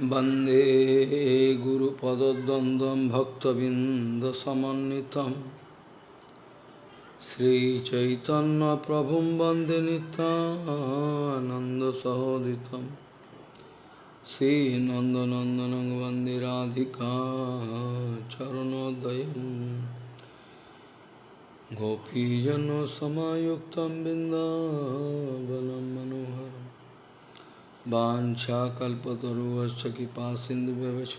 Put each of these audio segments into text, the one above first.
वंदे गुरुपदद्वन्द्वं भक्तबिन्दसमन्वितं। श्रीचैतन्यप्रभुं वंदे नितानन्दसहोदितं श्रीनन्दनन्दनं वंदे राधिका चरणोदयं गोपीजनसमायुक्तं बिन्दावनं मनोहरम्। वाञ्छाकल्पतरुश्च कृपा सिन्धुव्यवच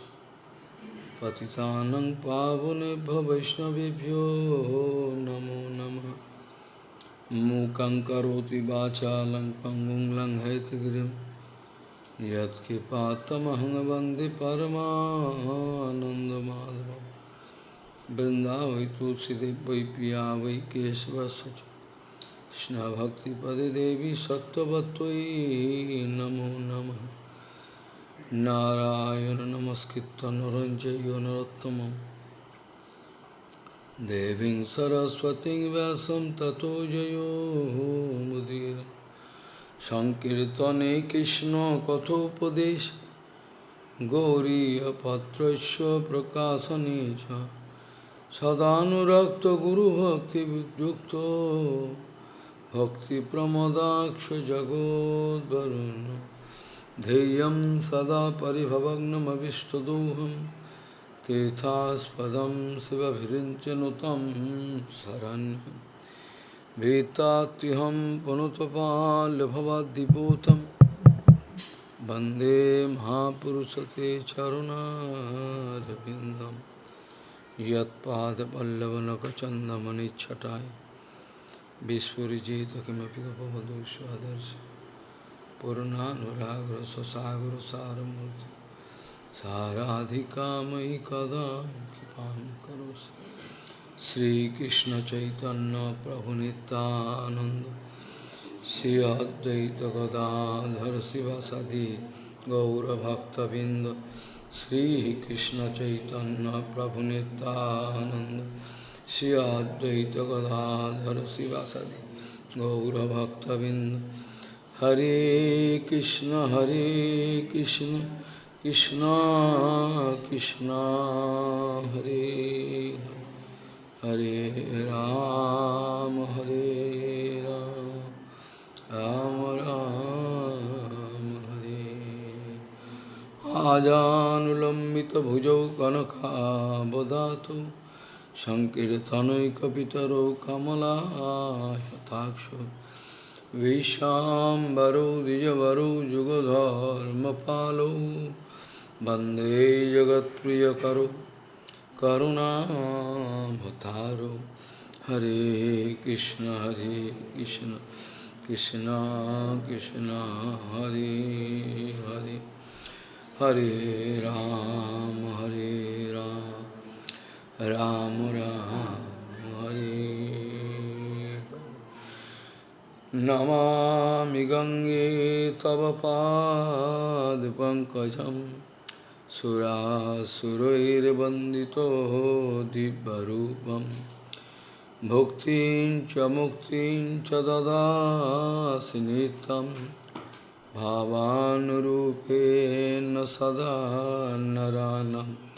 पतितानं पावनेभ्यो वैष्णवेभ्यो नमो नमः। मूकं करोति वाचालं पङ्गुं लङ्घयतगिरिं यत्कृपात्तमहं वंदे परमानन्दमाधवं वृन्दावै तुलसीदेव वै কৃষ্ণভক্তিপদে দেবী সত্যবতই নমো নম। নারায়ণ নমস্কৃত নরঞ্জয় নরোত্তম দেবী সরস্বতী ব্যাসম ততো জয় মুদির। সংকীর্তনে কৃষ্ণ কথোপদেশ। গৌরীপত্র প্রকাশনে সদানুরক্ত গুরুভক্তিযুক্ত। भक्तिप्रमदाक्षजगोद्वरुन् ध्येयं सदा परिभवग्नमविष्टदोहं। तीर्थास्पदं शिवभिरिञ्चनुतं शरण्यं भीतात्युहं पुनुतपाल्यभवद्दिपूतं वंदे महापुरुषते चरुणारविन्दं। यत्पादपल्लवनखचन्दमनिच्छटाय विस्फुरिजित किमपि गपवधूष्वादर्श पूर्णानुरागर स्वसागर सारमूर्ति साराधिका मयि कदा कृपां करोसि श्रीकृष्ण चैतन्य प्रभु नित्यानंद श्री अद्वैत गदाधर शिवसदि गौरभक्तबिंद श्रीकृष्ण चैतन्य प्रभु नित्यानंद श्री अद्वैत गदाधर शिवासदि गौरभक्तबिंद हरे कृष्ण हरे कृष्ण कृष्ण कृष्ण, हरे हरे राम हरे राम राम राम, हरे। आजानुलम्बितभुजौ कनकाबदातु सङ्कीर्तनैकपितरौ कमलायताक्षो विशाम्बरौ द्विजवरौ जुगधर्मपालौ वन्दे जगत्प्रियकरौ करुणाभतारौ हरे कृष्ण हरे कृष्ण कृष्ण कृष्ण हरे हरे हरे राम हरे राम राम राम हरे। नमामि गङ्गे तव पादपङ्कजं सुरासुरैर्वन्दितो दिव्यरूपं। भुक्तिं च मुक्तिं च ददासि नित्यं। भावानुरूपेण सदा नरानम्।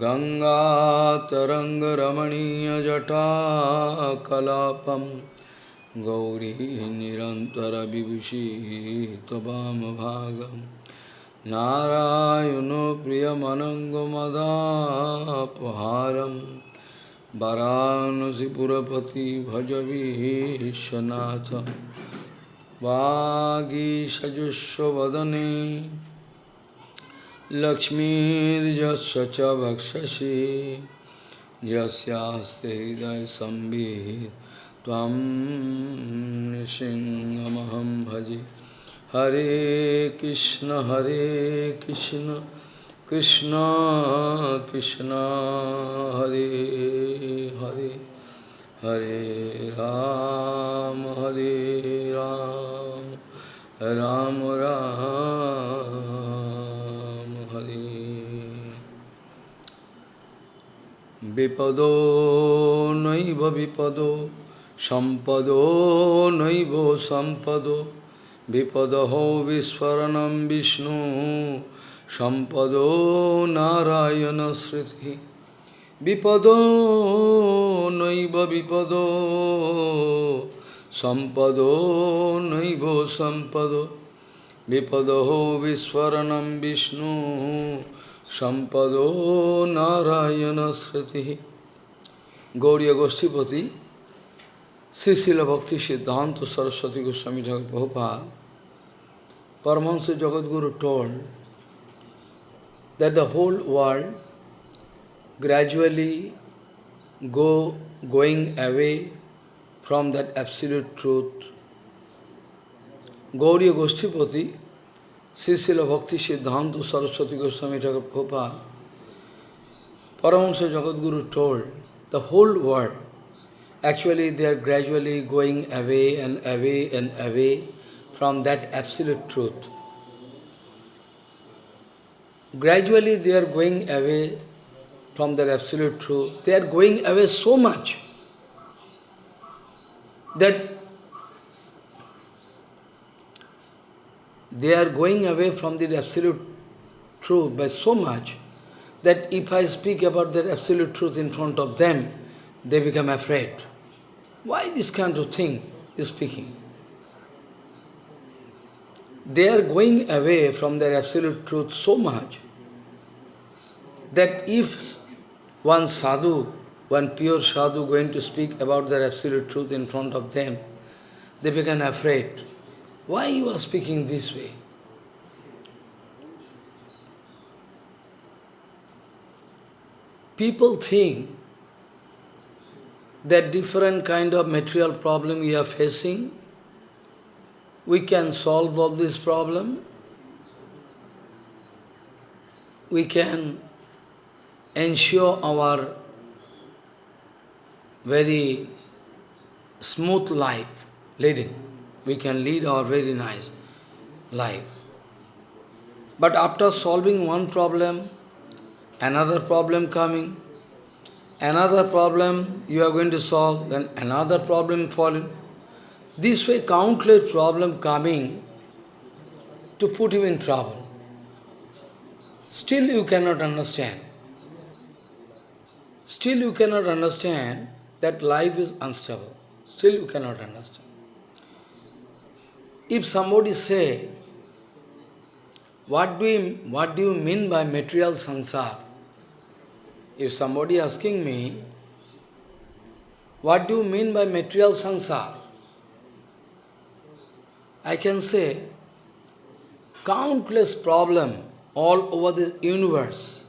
गङ्गातरङ्गरमणीयजटाकलापं गौरी निरन्तरविभूषी त्वमभागं नारायणो प्रियमनङ्गमदापहारं वरानसिपुरपति भजवीशनाथं वागीषजुष्वदने लक्ष्मीर्यस्य च वक्षसि, यस्यास्ते हृदयसंवित् त्वं भजे। हरे कृष्ण हरे कृष्ण कृष्ण कृष्ण, हरे हरे। हरे राम हरे राम राम राम। বিপদো নৈব বিপদ সম্পদ নৈব সম্পদ বিপদ বিস্ফোরণম বিষ্ণু সম্পদ নারায়ণ স্মৃতি বিপদ নৈব বিপদ সম্পদ নৈব সম্পদ বিপদ বিস্ফোরণম বিষ্ণু সম্পদ নারায়ণ স্মৃতি গৌরীয় গোষ্ঠীপতি শ্রী শিল ভক্তি সিদ্ধান্ত Saraswati Goswami Thakur Prabhupada, Paramahansa Jagadguru told that the whole world gradually go going away from that absolute truth. Gauriya Goshtipati, Srisila Bhakti Siddhanta Saraswati Goswami Thakur Prabhupada, Paramahansa Jagadguru told the whole world, actually they are gradually going away and away and away from that absolute truth. Gradually they are going away from that absolute truth. They are going away so much that they are going away from the absolute truth by so much that if I speak about that absolute truth in front of them, they become afraid. Why this kind of thing is speaking? They are going away from their absolute truth so much that if one sadhu, one pure sadhu going to speak about their absolute truth in front of them, they become afraid. Why you are speaking this way? People think that different kind of material problem we are facing, we can solve all this problem, we can ensure our very smooth life leading. We can lead our very nice life. But after solving one problem, another problem coming, another problem you are going to solve, then another problem falling. This way countless problem coming to put you in trouble. Still you cannot understand. Still you cannot understand that life is unstable. Still you cannot understand. If somebody say, what do you, what do you mean by material sansar? If somebody asking me, what do you mean by material sansar? I can say, countless problem all over this universe,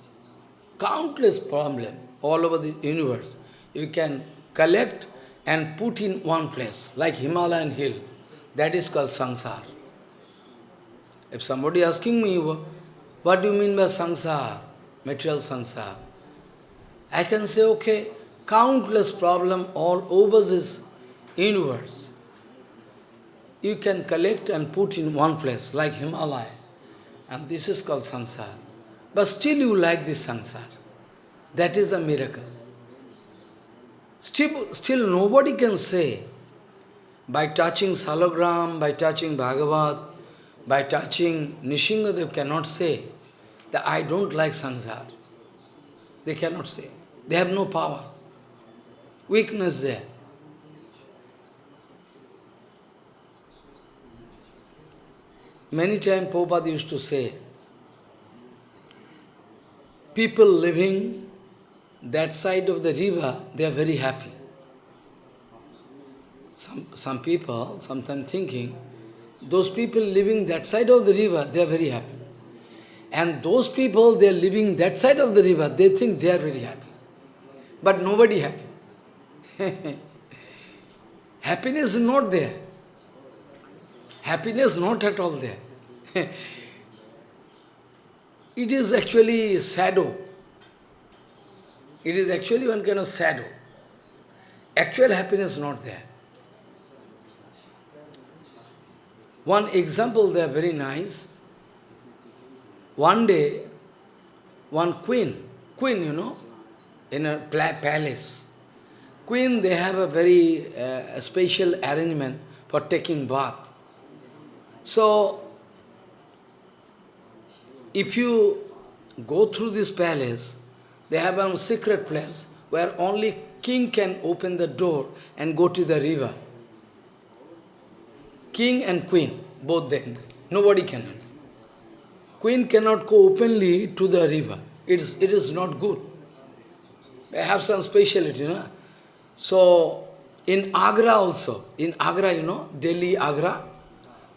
countless problem all over this universe, you can collect and put in one place, like Himalayan hill. That is called sansar. If somebody asking me, what do you mean by sansar, material sansar? I can say, okay, countless problem all over this universe. You can collect and put in one place, like Himalaya. And this is called sansar. But still you like this sansar. That is a miracle. Still, still nobody can say, by touching Salagram, by touching Bhagavad, by touching Nishingadev they cannot say that I don't like sansar. They cannot say. They have no power. Weakness there. Many times Prabhupada used to say, people living that side of the river, they are very happy. Some, some people sometimes thinking, those people living that side of the river, they are very happy. And those people, they are living that side of the river, they think they are very happy. But nobody happy. Happiness is not there. Happiness not at all there. it is actually shadow. It is actually one kind of shadow. Actual happiness not there. One example there, very nice. One day, one queen, queen, you know, in a palace. Queen, they have a very uh, special arrangement for taking bath. So, if you go through this palace, they have a secret place where only king can open the door and go to the river. King and queen, both them. Nobody can. Queen cannot go openly to the river. It is, it is not good. They have some speciality, no? So, in Agra also, in Agra, you know, Delhi, Agra,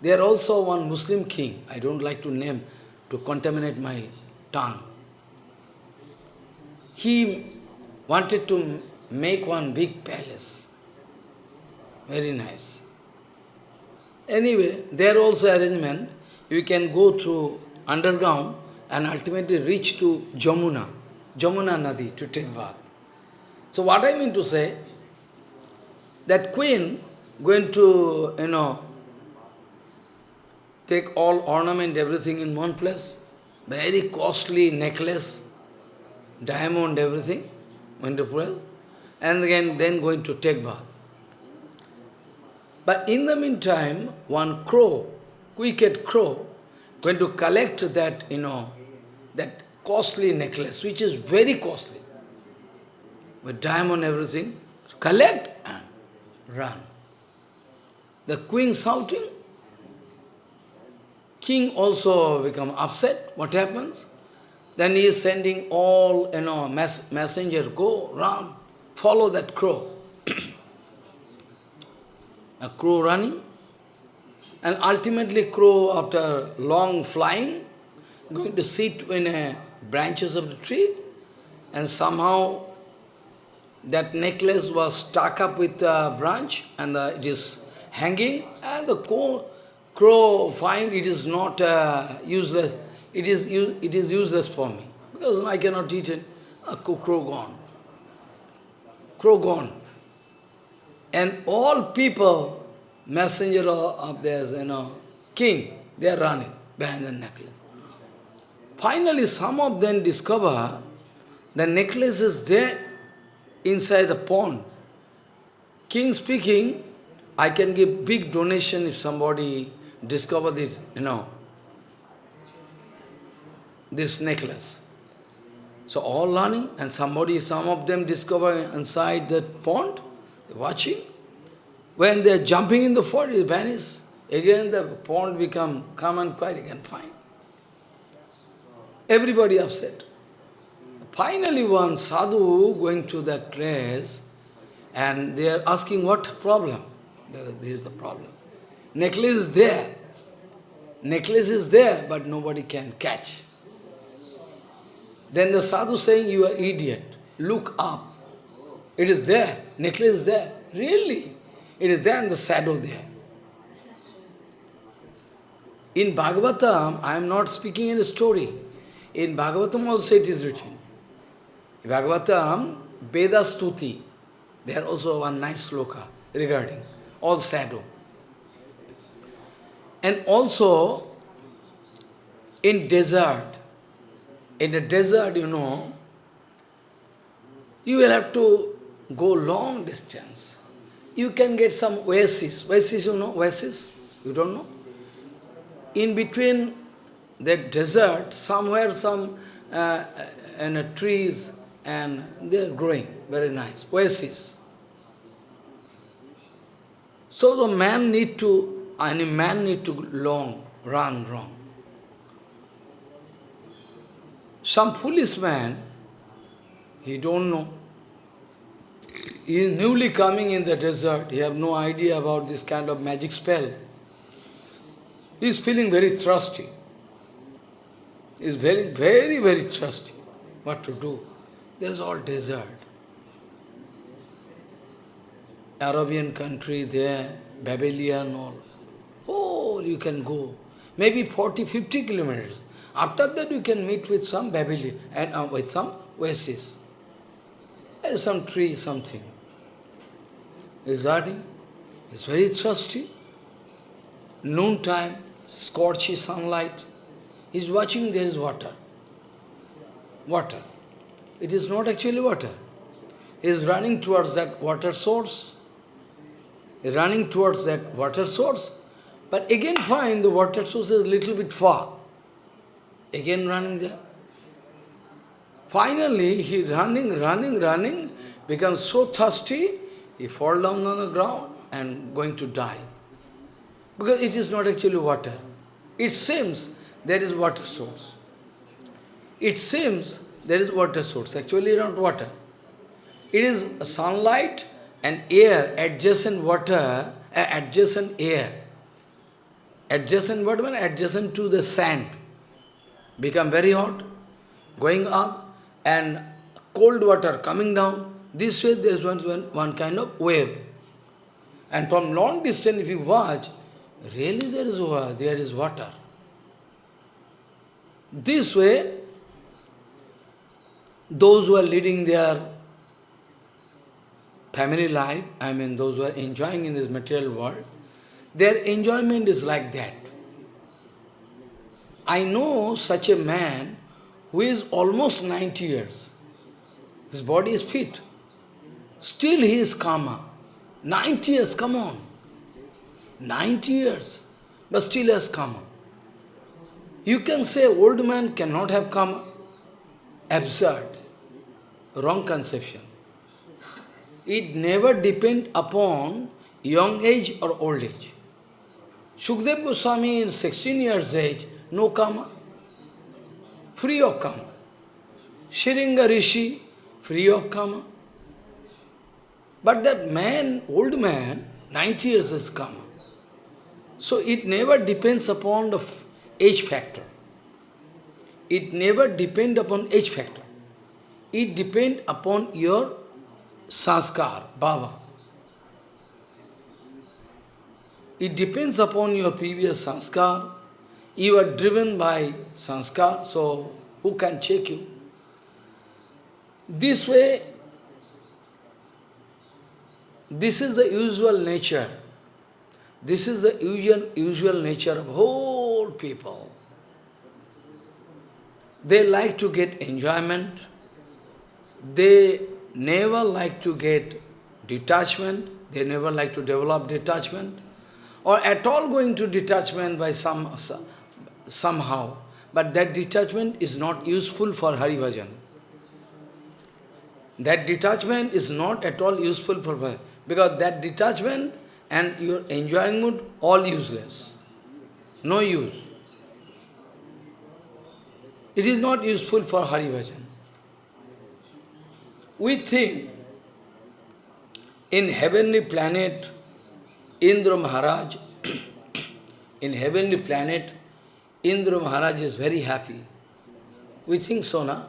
there also one Muslim king, I don't like to name, to contaminate my tongue. He wanted to make one big palace. Very nice. Anyway, there also arrangement, you can go through underground and ultimately reach to Jamuna, Jamuna Nadi to take bath. So what I mean to say, that queen going to, you know, take all ornament, everything in one place, very costly necklace, diamond, everything, wonderful, and again then going to take bath. But in the meantime, one crow, wicked crow, going to collect that, you know, that costly necklace, which is very costly, with diamond everything, collect and run. The queen shouting, king also become upset. What happens? Then he is sending all, you know, mess, messenger, go, run, follow that crow. a crow running. And ultimately crow, after long flying, going to sit in a branches of the tree, and somehow that necklace was stuck up with a branch, and uh, it is hanging, and the crow, crow find it is not uh, useless, it is, it is useless for me, because I cannot eat it. A crow gone. Crow gone. And all people, messenger of theirs, you know, king, they are running behind the necklace. Finally, some of them discover the necklace is there inside the pond. King speaking, I can give big donation if somebody discover this, you know, this necklace. So all learning, and somebody, some of them discover inside that pond, watching. When they are jumping in the fort, it vanishes. Again the pond become calm and quiet again, fine. Everybody upset. Finally one sadhu going to that place, and they are asking what problem. This is the problem. Necklace is there. Necklace is there, but nobody can catch. Then the sadhu saying, you are idiot. Look up. It is there. Necklace is there. Really? It is there and the shadow there. In Bhagavatam, I am not speaking in a story. In Bhagavatam also it is written. In Bhagavatam, Veda Stuti, there also one nice sloka regarding all shadow. And also, in desert, in the desert, you know, you will have to go long distance. You can get some oasis. Oasis, you know, oasis? You don't know? In between that desert, somewhere some uh, and, uh, trees, and they are growing, very nice. Oasis. So the man need to, any man need to long, run, wrong. Some foolish man, he don't know. He is newly coming in the desert, he have no idea about this kind of magic spell. He is feeling very thirsty. He is very, very, very thirsty. What to do? There is all desert. Arabian country there, Babylon, all. Oh, you can go. Maybe 40, 50 kilometers. After that you can meet with some Babylon and uh, with some oasis. Some tree, something. He's riding. He's very thirsty. Noontime, scorchy sunlight. He's watching there is water. Water. It is not actually water. He is running towards that water source. He is running towards that water source. But again find the water source is a little bit far. again running there. Finally, he running, running, running, becomes so thirsty, he fall down on the ground and going to die. Because it is not actually water. It seems there is water source. It seems there is water source, actually not water. It is sunlight and air, adjacent water, uh, adjacent air. Adjacent water, adjacent to the sand. Become very hot, going up, and cold water coming down. This way there is one, one, one kind of wave. And from long distance, if you watch, really there is, there is water. This way, those who are leading their family life, I mean those who are enjoying in this material world, their enjoyment is like that. I know such a man who is almost 90 years. His body is fit. Still he is karma. 90 years, come on. 90 years, but still has karma. You can say old man cannot have karma. Absurd. Wrong conception. It never depends upon young age or old age. Shukdev Goswami in 16 years age, no karma, free of karma. Shiringa Rishi, free of karma. But that man, old man, 90 years is karma. So it never depends upon the age factor. It never depends upon age factor. It depends upon your sanskar, bhava. It depends upon your previous sanskar. You are driven by sanskar, so who can check you? This way, this is the usual nature. This is the usual, usual nature of whole people. They like to get enjoyment. They never like to get detachment. They never like to develop detachment. Or at all going to detachment by some somehow. But that detachment is not useful for Hari Bhajan. That detachment is not at all useful for because that detachment and your enjoying mood, all useless. No use. It is not useful for Hari Bhajan. We think in heavenly planet, Indra Maharaj, in heavenly planet, Indra Maharaj is very happy. We think so, na?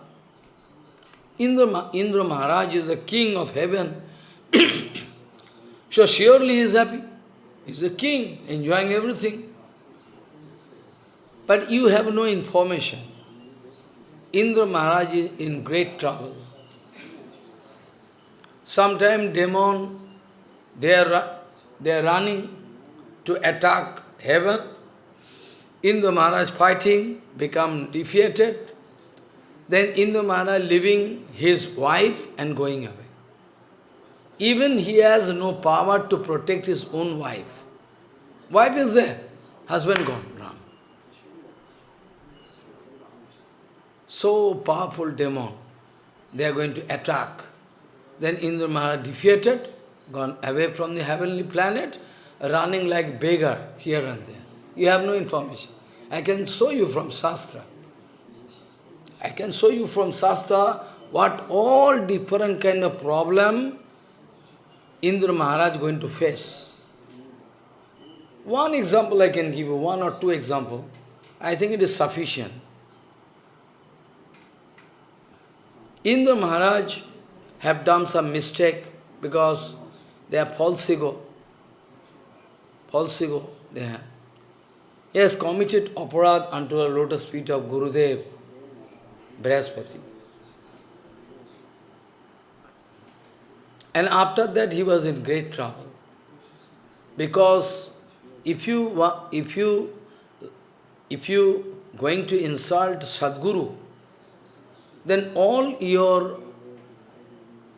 Indra, Indra Maharaj is the king of heaven. so surely he is happy. He is a king, enjoying everything. But you have no information. Indra Maharaj is in great trouble. Sometimes demon, they are, they are running to attack heaven. Indra Maharaj fighting, become defeated. Then Indra Maharaj leaving his wife and going away. Even he has no power to protect his own wife. Wife is there, husband gone, Ram. So powerful demon, they are going to attack. Then Indra Maharaj defeated, gone away from the heavenly planet, running like beggar here and there. You have no information. I can show you from Shastra. I can show you from Shastra what all different kind of problem Indra Maharaj going to face. One example I can give you, one or two example. I think it is sufficient. Indra Maharaj have done some mistake because they are false ego. False ego they have. He has committed aparad unto the lotus feet of Gurudev, Brihaspati. And after that he was in great trouble. Because if you if you if you going to insult Sadguru, then all your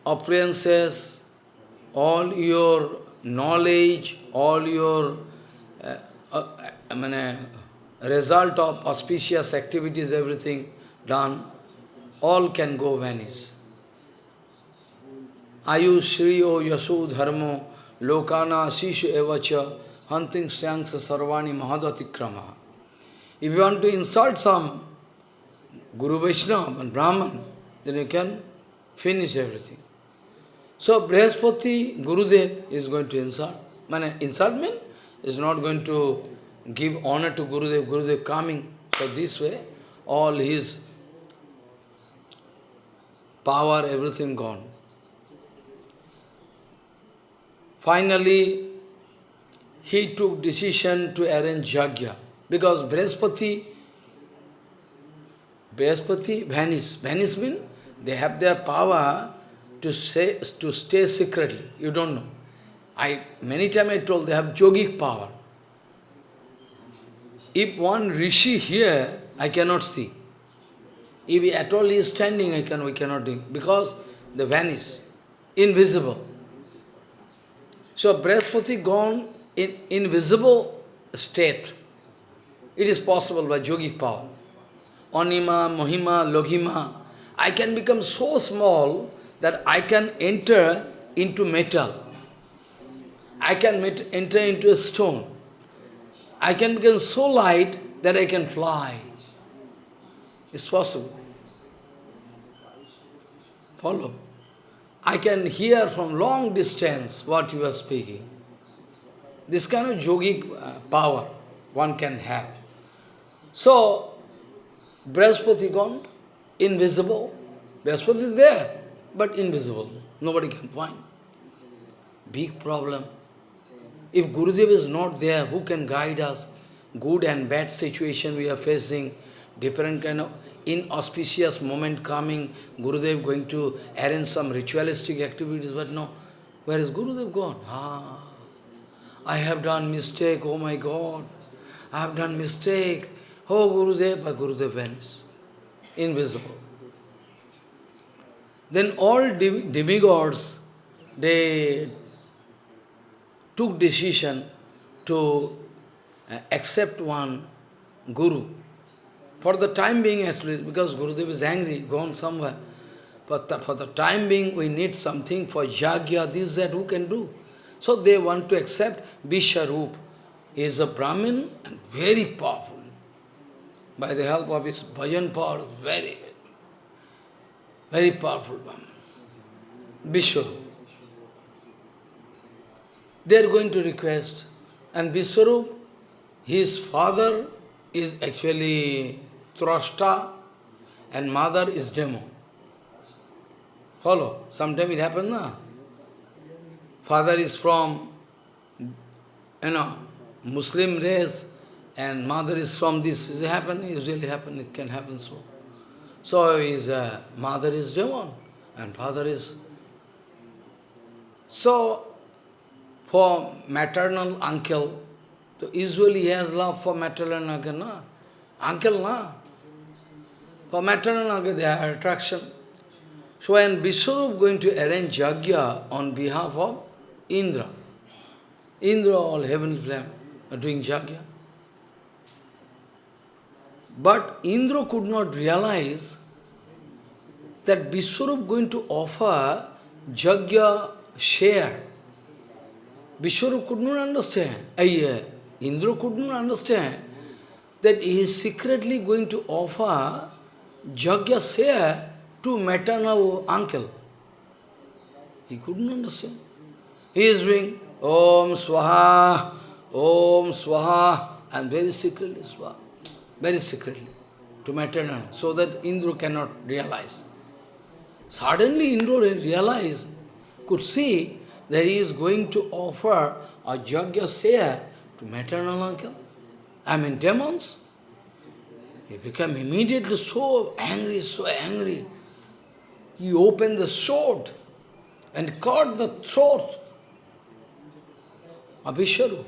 appearances, all your knowledge, all your I mean, uh, result of auspicious activities, everything done, all can go vanish. Ayu Shriyo Yasu Dharmo Lokana Sishu Evacha Hunting Syanksa Sarvani Mahadatikrama. If you want to insult some Guru Vaishnava and Brahman, then you can finish everything. So Brihaspati, Gurudev is going to insult. Man, insult means is not going to give honor to Gurudev, Gurudev coming. So this way, all his power, everything gone. Finally, he took decision to arrange Yajna. Because Brihaspati, Brihaspati vanished. Vanished means they have their power to, say, to stay secretly. You don't know. I Many times I told they have yogic power. If one rishi here, I cannot see. If he at all is standing, I can, we cannot do because they vanish, invisible. So Brihaspati gone in invisible state. It is possible by yogic power. Anima, Mohima, Logima. I can become so small that I can enter into metal. I can enter into a stone. I can become so light that I can fly. It's possible. Follow. I can hear from long distance what you are speaking. This kind of yogic uh, power one can have. So, Brihaspati gone, invisible. Brihaspati is there, but invisible. Nobody can find. Big problem. If Gurudev is not there, who can guide us? Good and bad situation we are facing, different kind of inauspicious moment coming, Gurudev going to arrange some ritualistic activities, but no. Where is Gurudev gone? Ah, I have done mistake, oh my God. I have done mistake. Oh Gurudev, but Gurudev vanished. Invisible. Then all demigods, they took decision to uh, accept one guru. For the time being least, because Gurudev is angry, gone somewhere. But the, for the time being, we need something for Yajna, this, that, who can do? So they want to accept Vishwarup. He is a Brahmin and very powerful. By the help of his bhajan power, very, very powerful Brahmin. Vishwarup they are going to request. And Vishwarup, his father is actually Trashta and mother is Demo. Follow? Sometimes it happens, na? Father is from, you know, Muslim race and mother is from this. It happen, it usually happen, it can happen so. So his uh, mother is demon and father is... So for maternal uncle, so usually he has love for maternal uncle, na? Uncle, na? For maternal uncle, they have attraction. So when Vishwarup going to arrange yajna on behalf of Indra, Indra, all heavenly flame, are doing yajna. But Indra could not realize that Vishwarup going to offer yajna share Vishwarup could not understand, uh, Indra could not understand that he is secretly going to offer Jagya share to maternal uncle. He couldn't understand. He is doing Om Swaha, Om Swaha, and very secretly Swaha, very secretly, to maternal, so that Indra cannot realize. Suddenly Indra realized, could see that he is going to offer a Jagya Seya to maternal uncle. I mean demons. He became immediately so angry, so angry. He opened the sword and cut the throat of Vishwaru.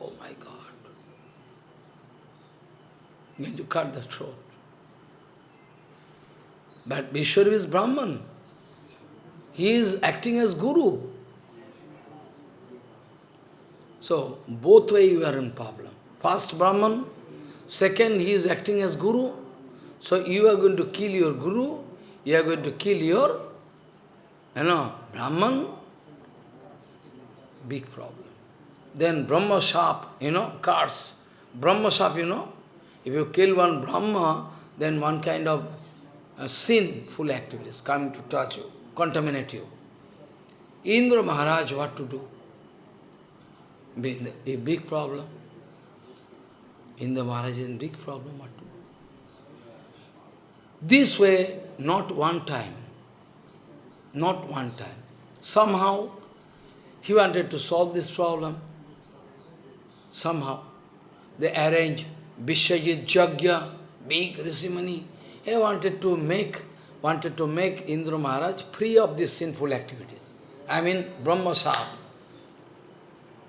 Oh my God. going to cut the throat. But Vishwaru is Brahman. He is acting as Guru. So, both way you are in problem. First Brahman, Second, he is acting as guru. So you are going to kill your guru, you are going to kill your, you know, Brahman. Big problem. Then Brahma Shap, you know, cards. Brahma Shap, you know, if you kill one Brahma, then one kind of uh, sinful activities coming to touch you, contaminate you. Indra Maharaj, what to do? A big problem. Indra Maharaj is big problem? This way, not one time, not one time. Somehow, he wanted to solve this problem. Somehow, they arranged Vishwajit Jagya, big Risimani. He wanted to make, wanted to make Indra Maharaj free of these sinful activities. I mean, Brahma Sap,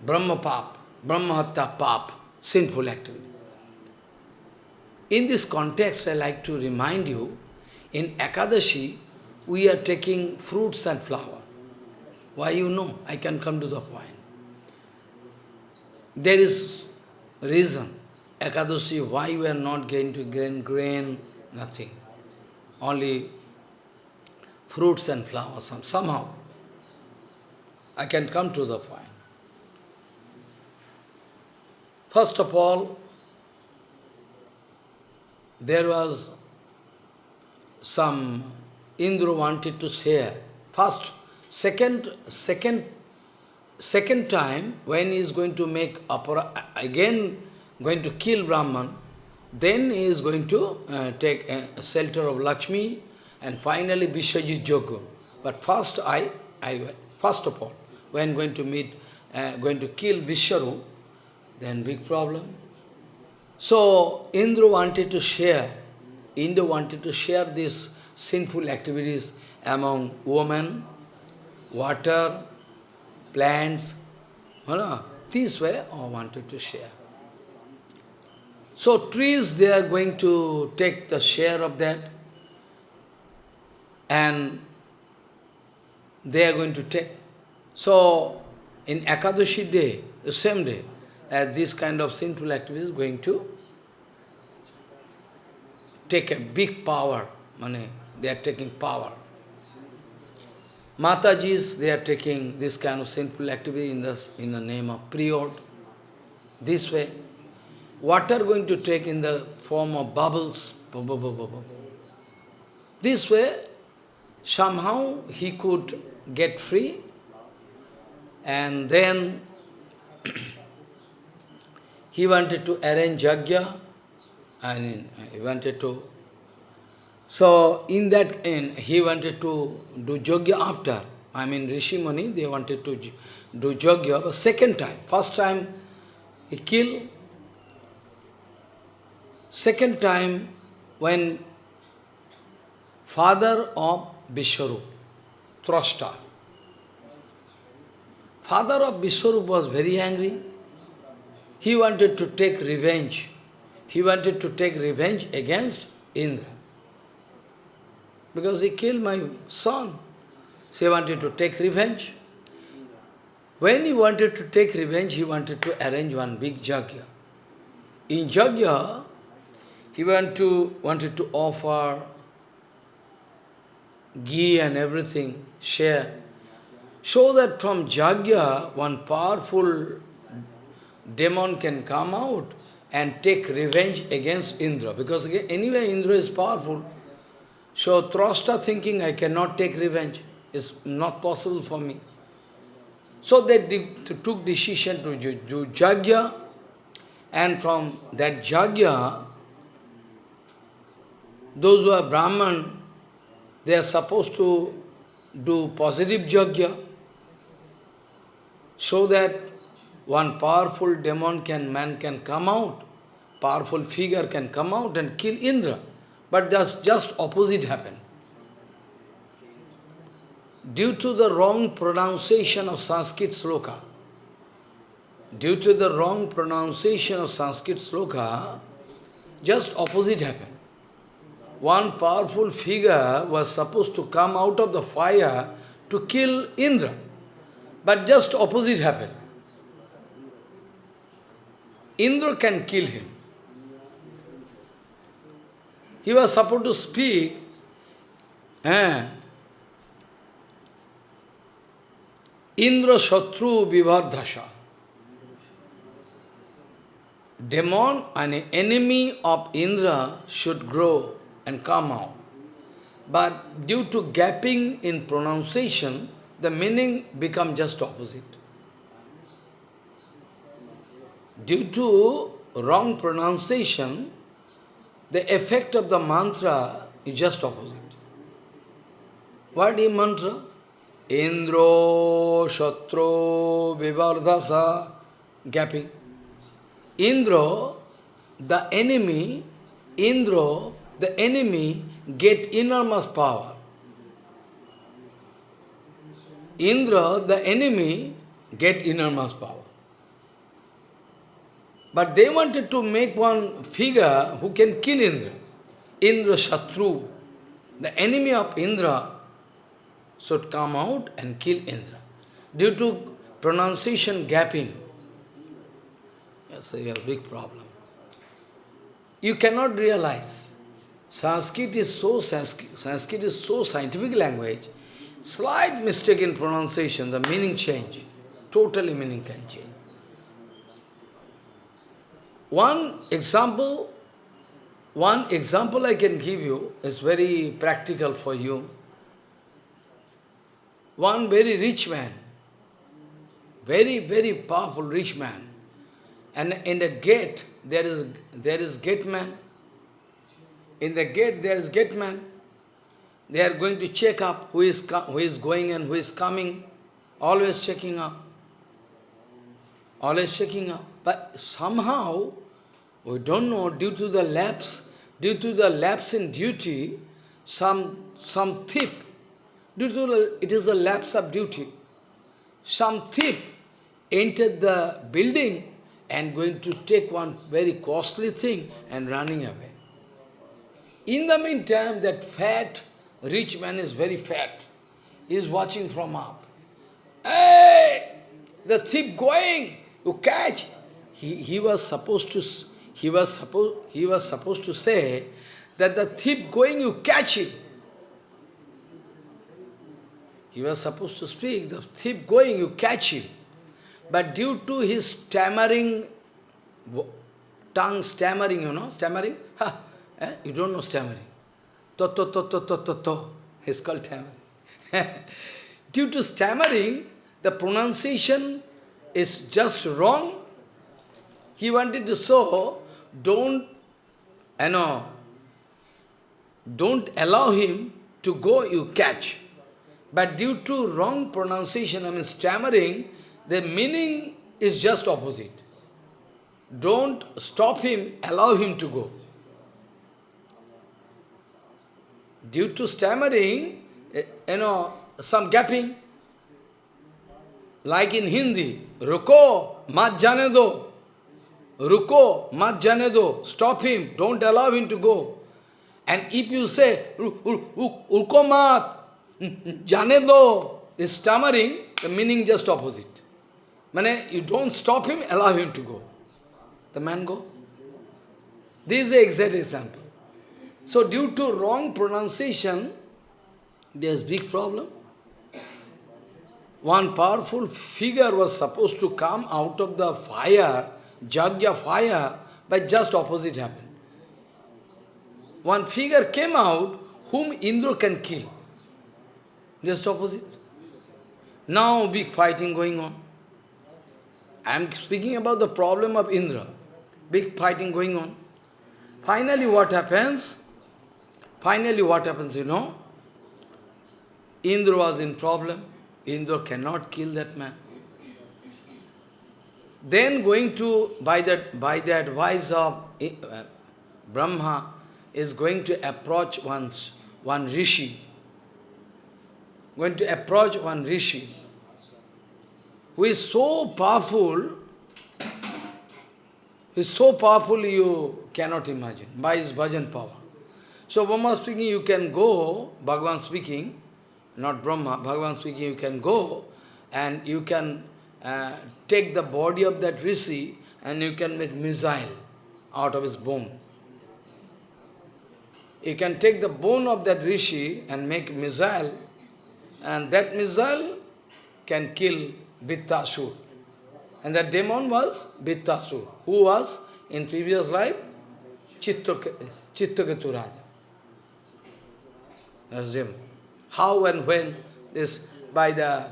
Brahma Pap, Brahma Pap, sinful activity. In this context, I like to remind you, in Ekadashi, we are taking fruits and flower. Why you know? I can come to the point. There is reason, Ekadashi, why we are not going to grain, grain, nothing. Only fruits and flowers, somehow. I can come to the point. First of all, there was some Indra wanted to share. First, second, second, second time when he is going to make apara, again going to kill Brahman, then he is going to uh, take a shelter of Lakshmi and finally Vishwajit Yoga. But first I, I first of all, when going to meet, uh, going to kill Vishwaru, then big problem. So Indra wanted to share, Indra wanted to share these sinful activities among women, water, plants, you know, this way I wanted to share. So trees, they are going to take the share of that and they are going to take. So in Ekadashi day, the same day, as this kind of sinful activity is going to take a big power, money, they are taking power. Matajis, they are taking this kind of sinful activity in the, in the name of priod. This way, water going to take in the form of bubbles. This way, somehow he could get free and then he wanted to arrange yajna, and he wanted to. So in that end, he wanted to do yajna after. I mean, Rishi Muni, they wanted to do yajna, but second time. First time, he killed. Second time, when father of Vishwarup, Trashta, father of Vishwarup was very angry. He wanted to take revenge. He wanted to take revenge against Indra. Because he killed my son. So he wanted to take revenge. When he wanted to take revenge, he wanted to arrange one big jagya. In jagya, he want to, wanted to offer ghee and everything, share, so that from jagya, one powerful demon can come out and take revenge against Indra. Because anyway, Indra is powerful. So Trashta thinking, I cannot take revenge. It's not possible for me. So they took decision to do Jagya, and from that Jagya, those who are Brahman, they are supposed to do positive Jagya, so that one powerful demon can, man can come out, powerful figure can come out and kill Indra. But just, just opposite happened. Due to the wrong pronunciation of Sanskrit sloka, due to the wrong pronunciation of Sanskrit sloka, just opposite happened. One powerful figure was supposed to come out of the fire to kill Indra, but just opposite happened. Indra can kill him. he was supposed to speak, eh, Indra Shatru Vivardhasha. Demon, an enemy of Indra, should grow and come out. But due to gapping in pronunciation, the meaning become just opposite. Due to wrong pronunciation, the effect of the mantra is just opposite. What is mantra? Indro, Shatro, Vivardhasa, gapping. Indro, the enemy, Indro, the enemy get enormous power. Indra, the enemy, get enormous power. But they wanted to make one figure who can kill Indra. Indra Shatru, the enemy of Indra, should come out and kill Indra. Due to pronunciation gapping, that's a big problem. You cannot realize. Sanskrit is so Sanskrit, Sanskrit is so scientific language. Slight mistake in pronunciation, the meaning change. Totally meaning can change. One example, one example I can give you is very practical for you. One very rich man, very, very powerful rich man, and in the gate there is there is gate man. In the gate there is gate man. They are going to check up who is who is going and who is coming. Always checking up. Always checking up. But somehow, we don't know, due to the lapse, due to the lapse in duty, some some thief, due to the, it is a lapse of duty, some thief entered the building and going to take one very costly thing and running away. In the meantime, that fat rich man is very fat. He is watching from up. Hey! The thief going, you catch. He, he was supposed to he was supposed he was supposed to say that the thief going, you catch him. He was supposed to speak, the thief going, you catch him. But due to his stammering, tongue stammering, you know, stammering, ha, eh? you don't know stammering. To, to, to, to, to, to, to. It's called stammering. due to stammering, the pronunciation is just wrong. He wanted to show, don't, you know, don't allow him to go, you catch. But due to wrong pronunciation, I mean stammering, the meaning is just opposite. Don't stop him, allow him to go. Due to stammering, eh, you know, some gapping, like in Hindi, ruko, mat jane do. Ruko, mat jane do. Stop him, don't allow him to go. And if you say, ruko mat, jane do, is stammering, the meaning just opposite. Mane, you don't stop him, allow him to go. The man go. This is the exact example. So due to wrong pronunciation, there's big problem. One powerful figure was supposed to come out of the fire, Jagya fire, but just opposite happened. One figure came out whom Indra can kill. Just opposite. Now big fighting going on. I am speaking about the problem of Indra. Big fighting going on. Finally what happens? Finally what happens, you know? Indra was in problem. Indra cannot kill that man. Then going to, by the, by the advice of uh, Brahma, is going to approach once, one rishi, going to approach one rishi who is so powerful, is so powerful you cannot imagine, by his bhajan power. So Brahma speaking, you can go, Bhagavan speaking, not Brahma, Bhagavan speaking, you can go and you can uh, take the body of that rishi and you can make missile out of his bone. you can take the bone of that rishi and make missile, and that missile can kill Vittasur. And that demon was Vittasur, who was in previous life Chittaketu Raja. That's him. How and when this by the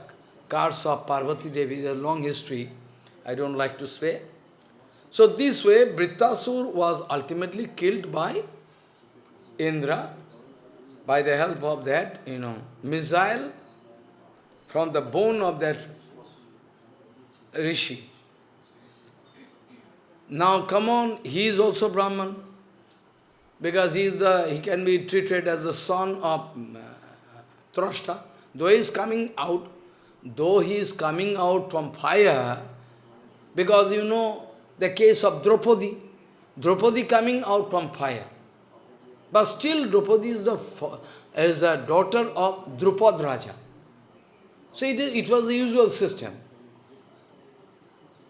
cards of Parvati Devi, a long history, I don't like to say. So this way, Brittasur was ultimately killed by Indra by the help of that, you know, missile from the bone of that rishi. Now come on, he is also Brahman, because he is the he can be treated as the son of uh, Trashta. Though he is coming out, though he is coming out from fire, because you know the case of Draupadi, Draupadi coming out from fire. But still Draupadi is the is a daughter of Drupad Raja. So it, is, it was the usual system.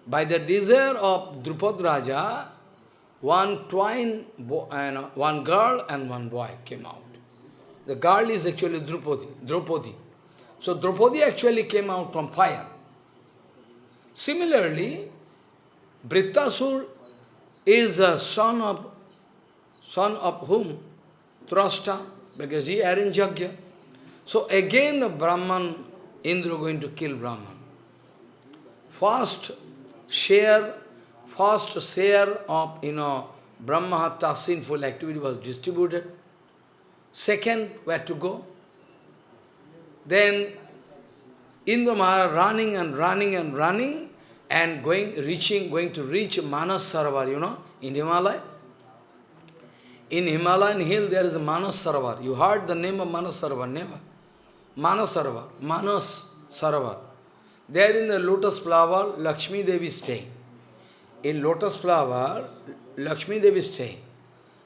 By the desire of Drupad Raja, one twine, and one girl and one boy came out. The girl is actually Draupadi. Draupadi. So Draupadi actually came out from fire. Similarly, Brittasur is a son of son of whom? Trasta, because he arranged Yajna. So again Brahman, Indra going to kill Brahman. First share, first share of, you know, Brahmahatya sinful activity was distributed. Second, where to go? Then Indra Maharaj running and running and running and going, reaching, going to reach Manas Sarovar, you know, in Himalaya. In Himalayan hill there is a Manas Sarovar. You heard the name of Manas Sarovar, never? Manas Sarovar, Manas Sarovar. There in the lotus flower, Lakshmi Devi staying. In lotus flower, Lakshmi Devi staying.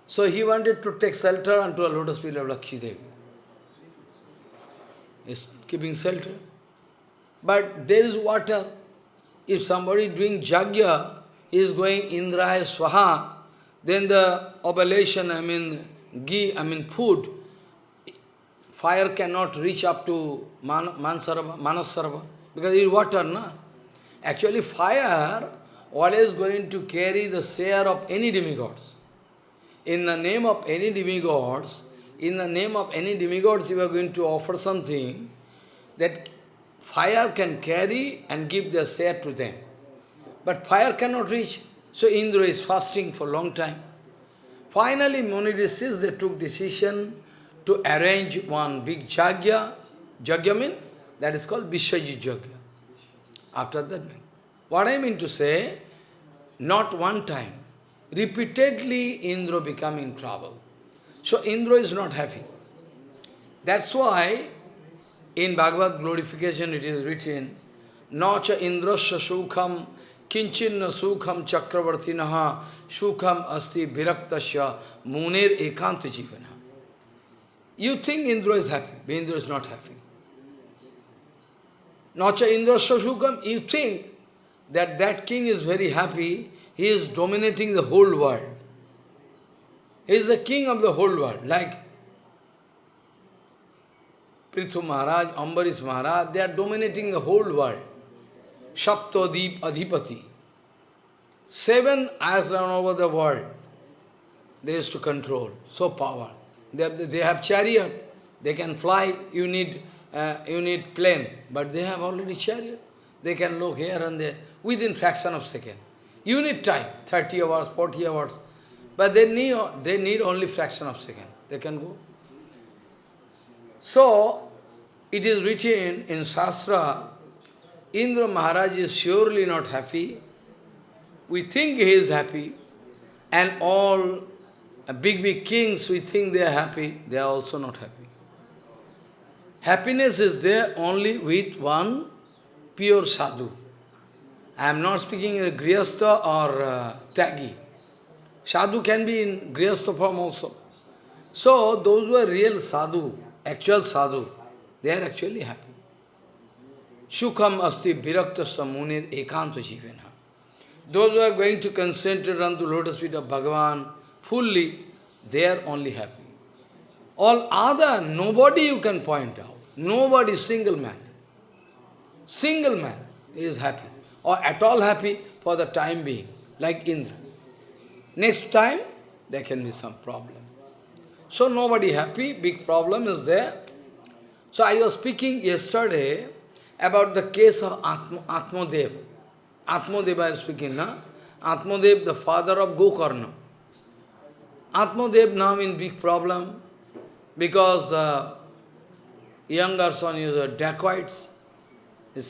So he wanted to take shelter unto a lotus feet of Lakshmi Devi. Is keeping shelter. But there is water. If somebody doing jagya is going Indraya Swaha, then the oblation, I mean, ghee, I mean food, fire cannot reach up to Man, Manasarva, because it is water, na? Actually, fire always going to carry the share of any demigods. In the name of any demigods, in the name of any demigods, you are going to offer something that fire can carry and give their share to them. But fire cannot reach. So Indra is fasting for a long time. Finally, Muni they took decision to arrange one big jagya. Jagya means, that is called Vishwajit Jagya. After that, what I mean to say, not one time, repeatedly Indra become in trouble. So Indra is not happy. That's why in Bhagavad glorification it is written, Nacha Indrasya Sukham Kinchinna Sukham Chakravartinaha Sukham Asti Viraktasya Munir Ekanta Jivana. You think Indra is happy, but Indra is not happy. Nacha Indrasya Sukham, you think that that king is very happy, he is dominating the whole world. He is the king of the whole world, like Prithu Maharaj, Ambarish Maharaj, they are dominating the whole world. Saptadip Adhipati. Seven eyes over the world, they used to control, so power. They have, they have chariot, they can fly, you need, uh, you need plane, but they have already chariot. They can look here and there within fraction of second. You need time, 30 hours, 40 hours, but they need, they need only fraction of second. They can go. So, it is written in Shastra, Indra Maharaj is surely not happy. We think he is happy. And all big, big kings, we think they are happy. They are also not happy. Happiness is there only with one pure sadhu. I am not speaking in Grihastha or uh, Tyagi. Sadhu can be in Grihastha form also. So, those who are real sadhu, actual sadhu, they are actually happy. Sukham asti viraktasya munir ekanta jivena. Those who are going to concentrate on the lotus feet of Bhagavan fully, they are only happy. All other, nobody you can point out. Nobody, single man. Single man is happy. Or at all happy for the time being, like Indra. Next time, there can be some problem. So nobody happy, big problem is there. So I was speaking yesterday about the case of Atma, Atmadev. Atmadev I was speaking, na? Atmadev, the father of Gokarna. Atmadev now in big problem because the younger son is a dacoits,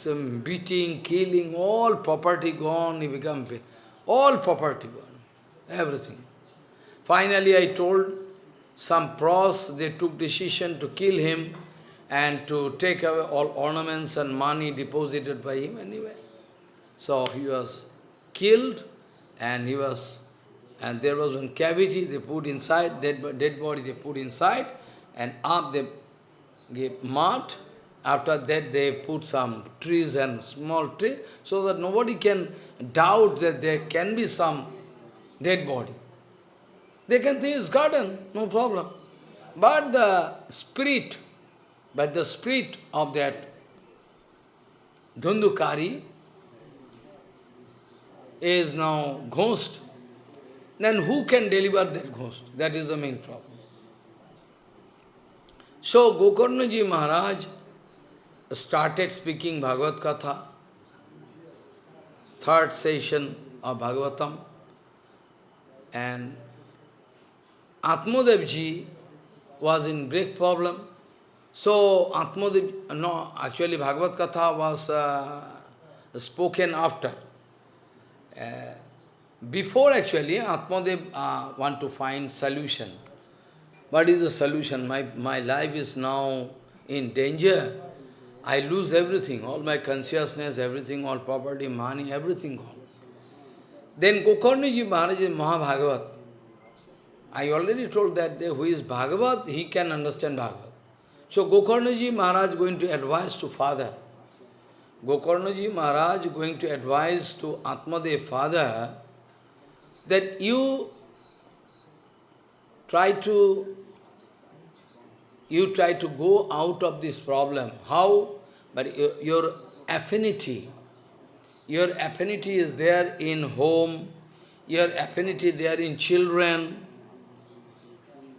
um, beating, killing, all property gone, he become all property gone, everything. Finally I told some pros, they took decision to kill him and to take away all ornaments and money deposited by him anyway. So he was killed and he was, and there was one cavity they put inside, dead, dead body they put inside, and up they gave mud. After that they put some trees and small tree, so that nobody can doubt that there can be some dead body. They can think it's garden, no problem. But the spirit, but the spirit of that Dhundhukari is now ghost. Then who can deliver that ghost? That is the main problem. So Gokarnaji Maharaj started speaking Bhagavad Katha, third session of Bhagavatam, and Atmadev was in great problem. So Atmadev, no, actually Bhagavad Katha was uh, spoken after. Uh, before actually, Atmadev uh, want to find solution. What is the solution? My, my life is now in danger. I lose everything, all my consciousness, everything, all property, money, everything gone. Then Gokarnaji Maharaj is Mahabhagavat. I already told that who is Bhagavat, he can understand Bhagavat. So Gokarnaji Maharaj going to advise to father. Gokarnaji Maharaj going to advise to Atmadev father that you try to you try to go out of this problem. How? But your, your affinity, your affinity is there in home, your affinity there in children,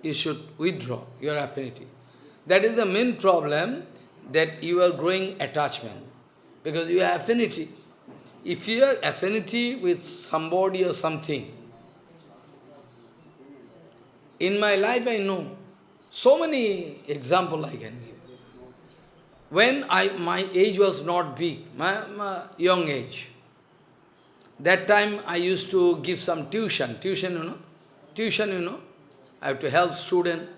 you should withdraw your affinity. That is the main problem, that you are growing attachment, because you have affinity. If you have affinity with somebody or something, in my life I know, so many examples I can. When I, my age was not big, my, my young age, that time I used to give some tuition, tuition, you know, tuition, you know, I have to help student.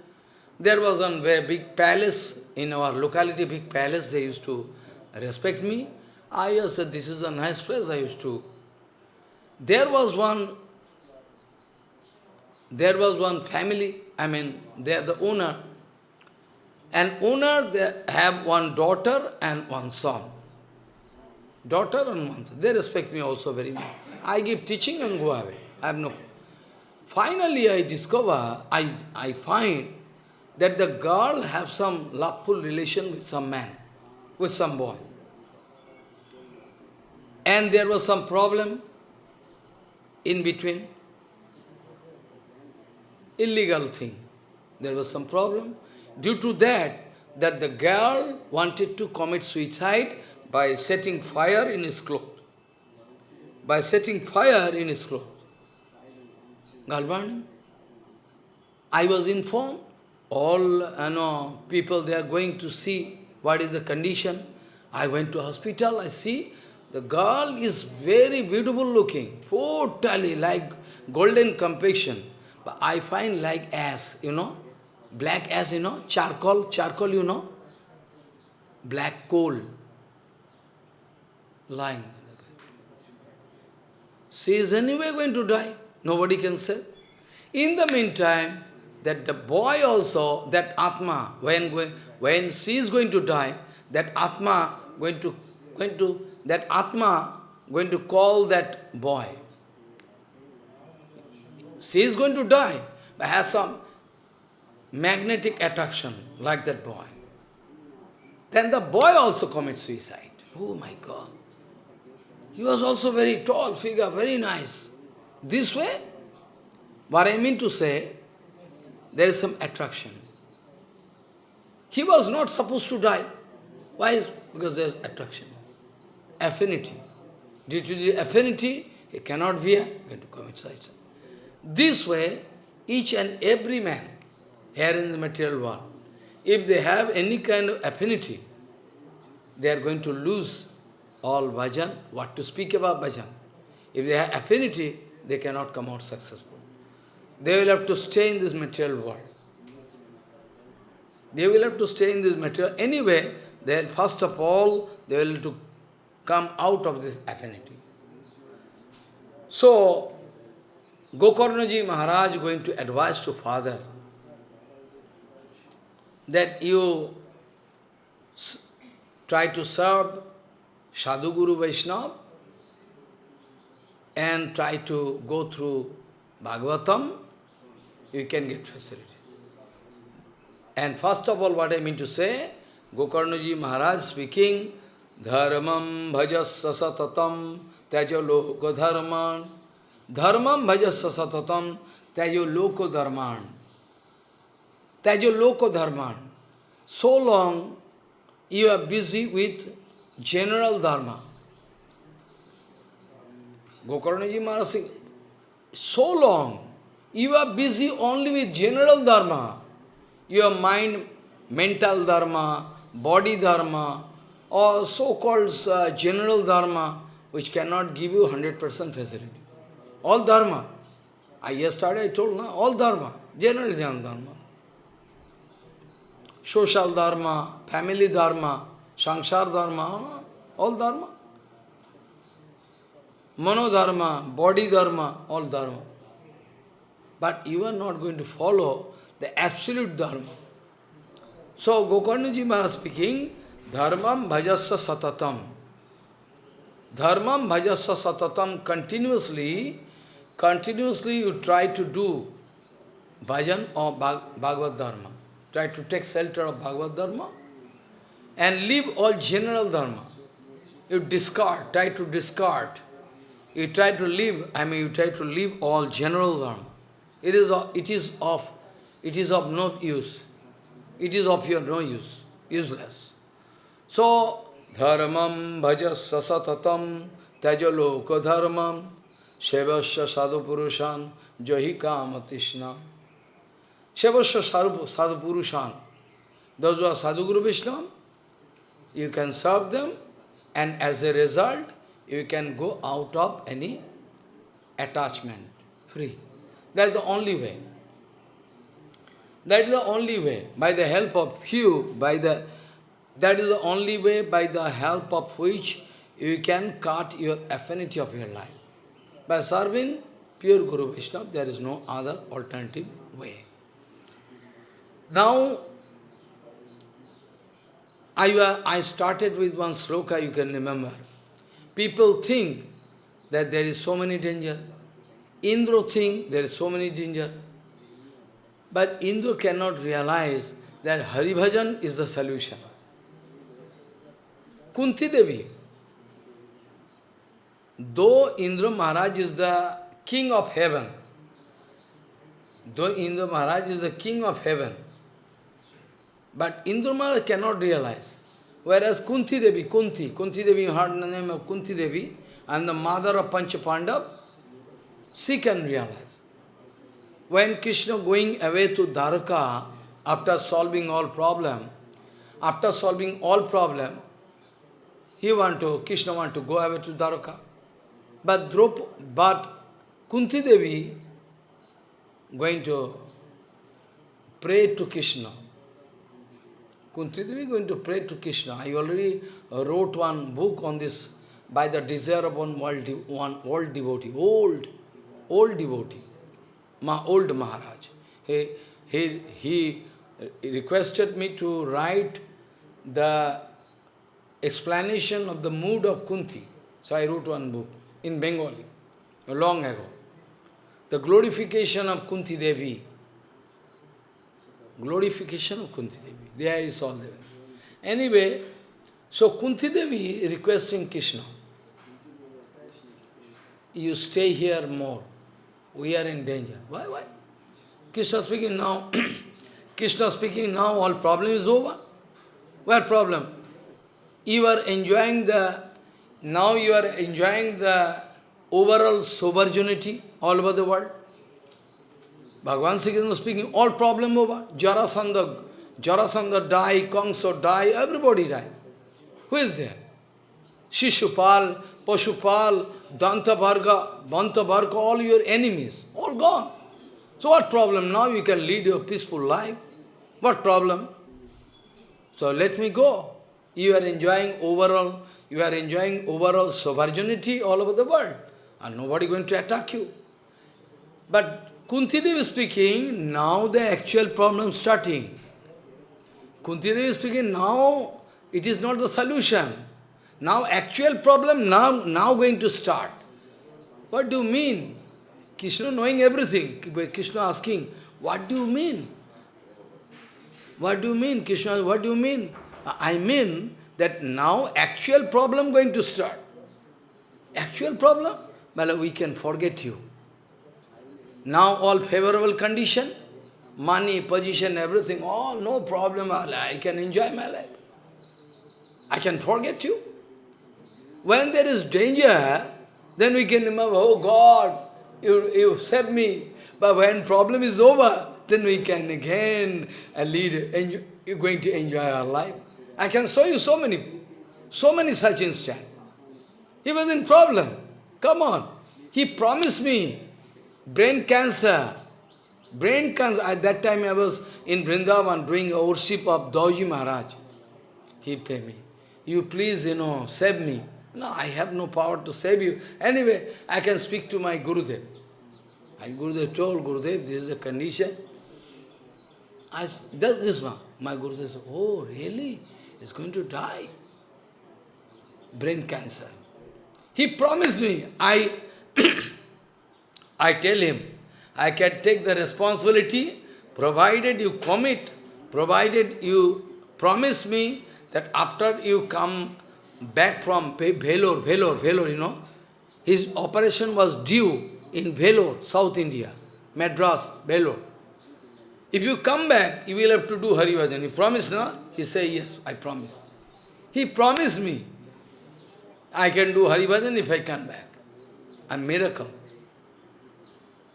There was one very big palace in our locality, big palace, they used to respect me. I said, this is a nice place, I used to. There was one, there was one family, I mean, they are the owner. An owner, they have one daughter and one son. Daughter and one son. They respect me also very much. I give teaching and go away. I have no Finally, I discover, I, I find that the girl have some loveful relation with some man, with some boy. And there was some problem in between. Illegal thing. There was some problem. Due to that, that the girl wanted to commit suicide by setting fire in his clothes. By setting fire in his clothes. Galvan. I was informed, all you know, people they are going to see what is the condition. I went to hospital, I see the girl is very beautiful looking, totally like golden complexion. But I find like ass, you know, black as you know, charcoal, charcoal, you know, black coal lying. She is anyway going to die. Nobody can say. In the meantime, that the boy also, that Atma, when, when she is going to die, that Atma going to, going to, that Atma going to call that boy. She is going to die, but has some, magnetic attraction, like that boy. Then the boy also commits suicide. Oh my God. He was also very tall figure, very nice. This way, what I mean to say, there is some attraction. He was not supposed to die. Why? Because there is attraction, affinity. Due to the affinity, he cannot be going to commit suicide. This way, each and every man here in the material world, if they have any kind of affinity, they are going to lose all bhajan. What to speak about bhajan? If they have affinity, they cannot come out successful. They will have to stay in this material world. They will have to stay in this material. Anyway, they first of all, they will have to come out of this affinity. So, Gokarnaji Maharaj going to advise to father that you try to serve Sadhu Guru Vaishnava and try to go through Bhagavatam, you can get facility. And first of all, what I mean to say, Gokarnaji Maharaj speaking, Dharmam bhajasya satatam Tyajo loko dharman. Dharmam bhajasya satatam. Dharman. Tyajo loko dharman. So long you are busy with general dharma. Gokarnaji Maharaj so long you are busy only with general dharma. Your mind, mental dharma, body dharma, or so-called uh, general dharma, which cannot give you 100% facility. All dharma. I yesterday I told, na, all dharma, general dharma. Social dharma, family dharma, sangsar dharma, all dharma. Mano dharma, body dharma, all dharma. But you are not going to follow the absolute dharma. So Gokarnaji Maharaj speaking, Dharmam bhajasya satatam. Dharmam bhajasya satatam continuously, continuously you try to do bhajan or Bhagavad Dharma. Try to take shelter of Bhagavad Dharma and leave all general Dharma. You discard, try to discard. You try to leave, I mean you try to leave all general Dharma. It is of, it is of, it is of no use. It is of your no use, useless. So, Dharmam bhajasya satatam tajaloka dharmam sevasya sadhu purushan jahi kamatishna. Sevasya sadhu purushan. Those who are sadhu guru Vishnu, you can serve them and as a result, you can go out of any attachment, free. That is the only way. That is the only way. By the help of you, by the that is the only way by the help of which you can cut your affinity of your life. By serving pure Guru Vishnu, there is no other alternative way. Now, I, uh, I started with one sloka, you can remember. People think that there is so many danger. Indra think there is so many danger. But Indra cannot realize that Hari Bhajan is the solution. Kunti Devi. Though Indra Maharaj is the king of heaven, though Indra Maharaj is the king of heaven, but Indra Maharaj cannot realize. Whereas Kunti Devi, Kunti, Kunti Devi, you heard the name of Kunti Devi, and the mother of Pancha Pandav, she can realize. When Krishna going away to Dwarka, after solving all problem, after solving all problem, he want to, Krishna want to go away to Dwarka. But Drup, but Kunti Devi going to pray to Krishna. Kunti Devi going to pray to Krishna. I already uh, wrote one book on this by the desire of one old, one old devotee, old, old devotee, my old Maharaj. He, he, he requested me to write the explanation of the mood of Kunti. So I wrote one book in Bengali, long ago. The glorification of Kunti Devi. Glorification of Kunti Devi. There is all there. Anyway, so Kunti Devi requesting Krishna, you stay here more. We are in danger. Why? Why? Krishna speaking now. Krishna speaking now, all problem is over. What problem? You are enjoying the, now you are enjoying the overall sovereignty all over the world. Bhagavan Sri Krishna speaking, all problem over. Jarasandha, Jarasandha die, Kamsa die, everybody die. Who is there? Shishupal, Pashupal, Dantavarga, Bantavarga, all your enemies, all gone. So what problem? Now you can lead your peaceful life. What problem? So let me go. You are enjoying overall, you are enjoying overall sovereignty all over the world. And nobody going to attack you. But Kunti Devi speaking, now the actual problem starting. Kunti Devi speaking, now it is not the solution. Now actual problem now, now going to start. What do you mean? Krishna knowing everything. Krishna asking, what do you mean? What do you mean, Krishna? What do you mean? I mean that now actual problem going to start. Actual problem? Well, we can forget you. Now all favorable condition, money, position, everything, all no problem, I can enjoy my life. I can forget you. When there is danger, then we can remember, oh God, you, you saved me. But when problem is over, then we can again uh, lead, enjoy, you're going to enjoy our life. I can show you so many, so many such instances. He was in problem. Come on. He promised me brain cancer. Brain cancer. At that time I was in Vrindavan doing worship of Dauji Maharaj. He paid me. You please, you know, save me. No, I have no power to save you. Anyway, I can speak to my Gurudev. My Gurudev told Gurudev, this is the condition. I said, this one. My Gurudev said, oh, really? He's going to die. Brain cancer. He promised me, I I tell him, I can take the responsibility, provided you commit, provided you promise me that after you come back from Vellore, Vellore, Vellore, you know, his operation was due in Vellore, South India, Madras, Vellore. If you come back, you will have to do Hari. You promise, no? He say, yes, I promise. He promised me, I can do Hari if I come back. A miracle.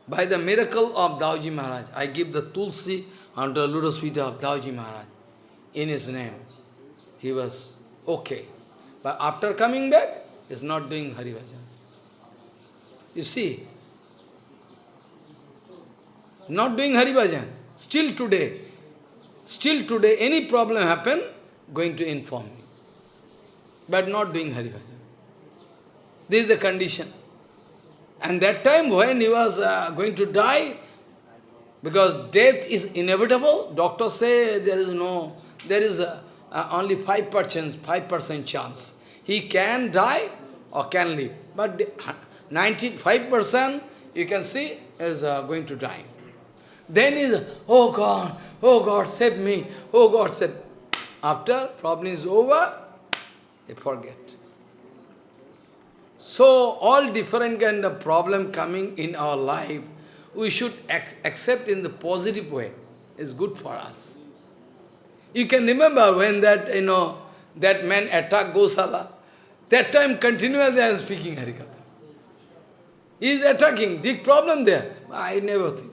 By the miracle of Dauji Maharaj, I give the Tulsi under the lotus feet of Dauji Maharaj. In his name, he was okay. But after coming back, he is not doing Hari Bhajan. You see, not doing Hari Bhajan. Still today, still today, any problem happen, going to inform me. But not doing Hari Bhajan. This is the condition. And that time when he was uh, going to die, because death is inevitable, doctors say there is no, there is a, uh, only 5%, 5% chance. He can die or can live. But 95% you can see is uh, going to die. Then is, oh God, oh God, save me, oh God, save. After problem is over, they forget. So, all different kind of problem coming in our life, we should ac accept in the positive way. It's good for us. You can remember when that, you know, that man attacked Gosala. That time continuously I am speaking Harikatha. He is attacking, big problem there. I never think.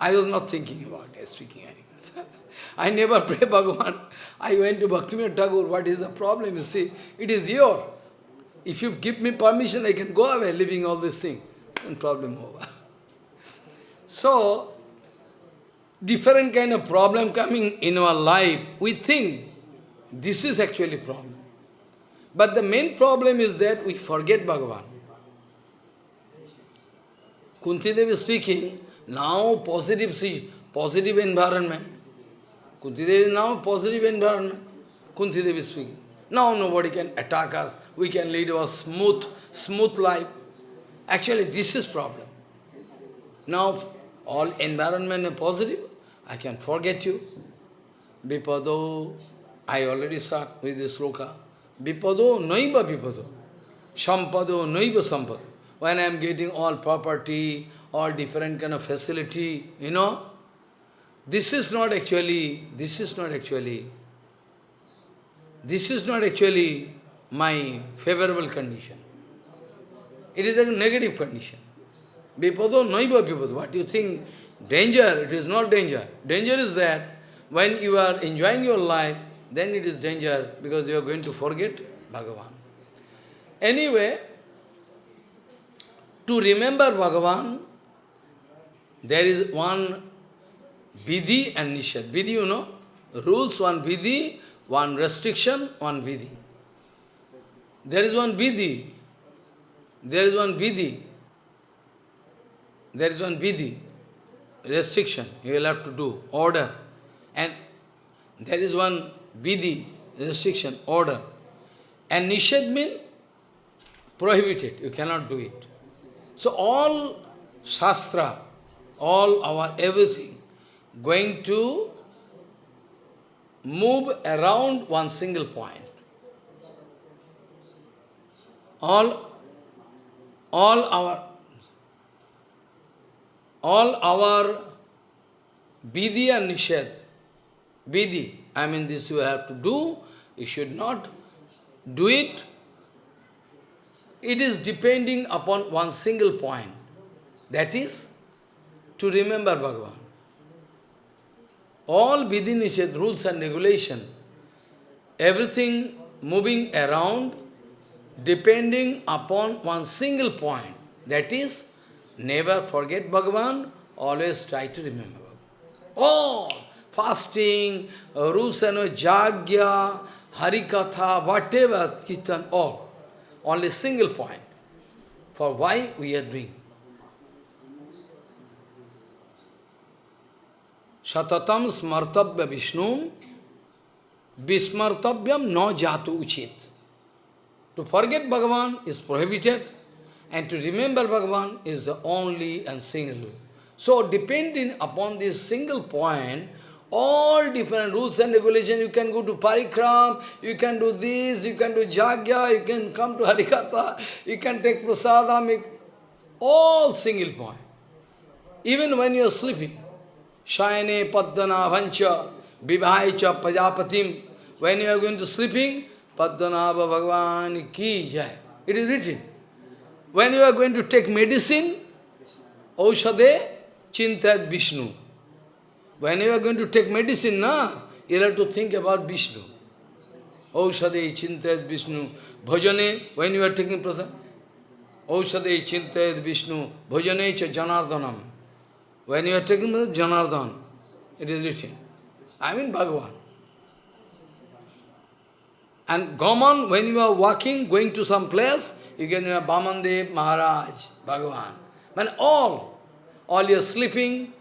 I was not thinking about it, speaking Harikatha. I never pray Bhagavan. I went to Bhaktivinoda Thakur, what is the problem? You see, it is your. If you give me permission, I can go away leaving all this thing. And problem over. So, different kind of problem coming in our life, we think this is actually problem. But the main problem is that we forget Bhagavan. Kunti Devi is speaking, now positive, see, positive environment. Kunti Devi is now positive environment. Kunti Devi is speaking. Now nobody can attack us. We can lead a smooth, smooth life. Actually, this is problem. Now, all environment is positive. I can forget you. Vipado, I already start with this sloka. Vipado, noiva vipado. Sampado, noiva sampado. When I am getting all property, all different kind of facility, you know, this is not actually, this is not actually, this is not actually my favorable condition. It is a negative condition. Vipado, noiva vipado. What you think? Danger, it is not danger. Danger is that when you are enjoying your life, then it is danger because you are going to forget Bhagavan. Anyway, to remember Bhagavan, there is one vidhi and nishad. Vidhi, you know, rules, one vidhi, one restriction, one vidhi. There is one vidhi. There is one vidhi. There is one vidhi, restriction. You will have to do, order. And there is one vidhi, restriction, order. And nishad means prohibited. You cannot do it. So all shastra, all our everything, going to move around one single point. All, all our, all our vidhi and nishad, vidhi, I mean this you have to do, you should not do it. It is depending upon one single point, that is to remember Bhagavan. All within Nishad rules and regulation, everything moving around depending upon one single point. That is, never forget Bhagavan, always try to remember. All fasting, rusana, jagya, harikatha, whatever, kirtan, all. Only single point. For why we are doing. Satatam smartabhya Vishnu Vismartavyam no jatu uchit. To forget Bhagavan is prohibited and to remember Bhagavan is the only and single. So depending upon this single point, all different rules and regulations, you can go to Parikram, you can do this, you can do Jagya, you can come to Harikatha, you can take Prasadam, all single point. Even when you are sleeping, Shayane Padana Vancha Vivaicha Pajapatim. When you are going to sleeping, Padmanabha Bhagavan ki jai. It is written. When you are going to take medicine, Aushade Chintat Vishnu. When you are going to take medicine, na, you have to think about Vishnu. Aushade Chintat Vishnu. Bhajane, when you are taking prasad, Aushade Chintat Vishnu. Bhajane cha Janardhanam. When you are taking the Janardhan, it is written. I mean Bhagavan. And Gaman, when you are walking, going to some place, you can hear Bamandev, Maharaj, Bhagavan. When all, all you are sleeping,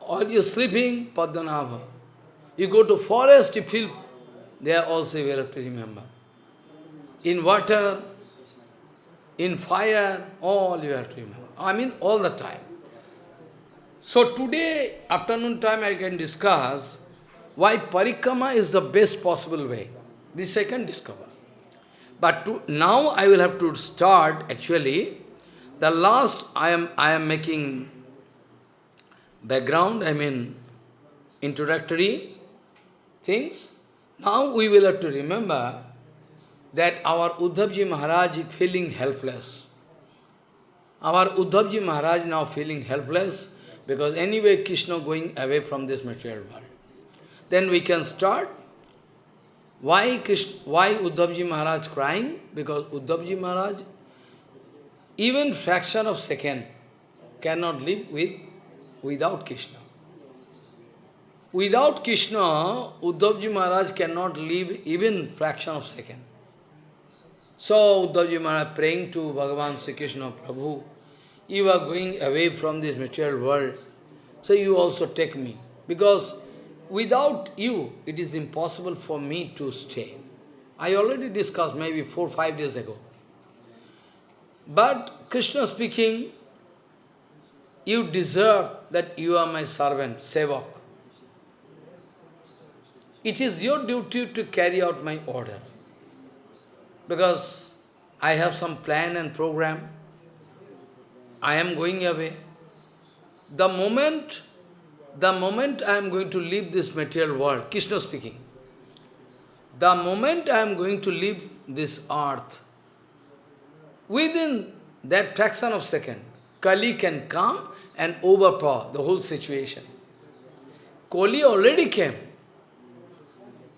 all you are sleeping, Padmanabha. You go to forest, you feel, there also you have to remember. In water, in fire, all you have to remember. I mean all the time. So today, afternoon time, I can discuss why parikrama is the best possible way. This I can discover. But to, now I will have to start actually, the last I am, I am making background, I mean introductory things. Now we will have to remember that our Uddhavji Maharaj is feeling helpless. Our Uddhavji Maharaj now feeling helpless because anyway Krishna going away from this material world. Then we can start. Why, Krishna, why Uddhavji Maharaj crying? Because Uddhavji Maharaj, even fraction of second, cannot live with without Krishna. Without Krishna, Uddhavji Maharaj cannot live even fraction of second. So Uddhavji Maharaj praying to Bhagavan Sri Krishna Prabhu, you are going away from this material world, so you also take me. Because without you, it is impossible for me to stay. I already discussed maybe four, five days ago. But Krishna speaking, you deserve that you are my servant, sevak. It is your duty to carry out my order. Because I have some plan and program. I am going away. The moment, the moment I am going to leave this material world, Krishna speaking, the moment I am going to leave this earth, within that fraction of second, Kali can come and overpower the whole situation. Kali already came.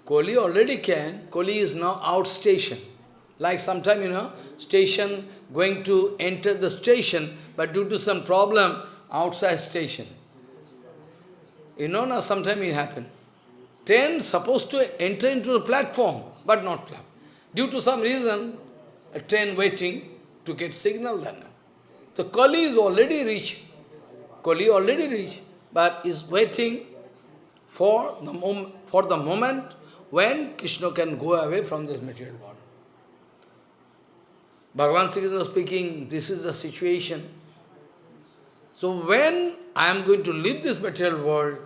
Kali already came. Kali is now outstation. Like sometime, you know, station going to enter the station, but due to some problem, outside station. You know now, sometime it happen. Train supposed to enter into the platform, but not platform. Due to some reason, a train waiting to get signal then. So Kali is already reached. Kali already reached, but is waiting for the, mom for the moment when Krishna can go away from this material world. Bhagavan Sri Krishna speaking, this is the situation. So when I am going to leave this material world,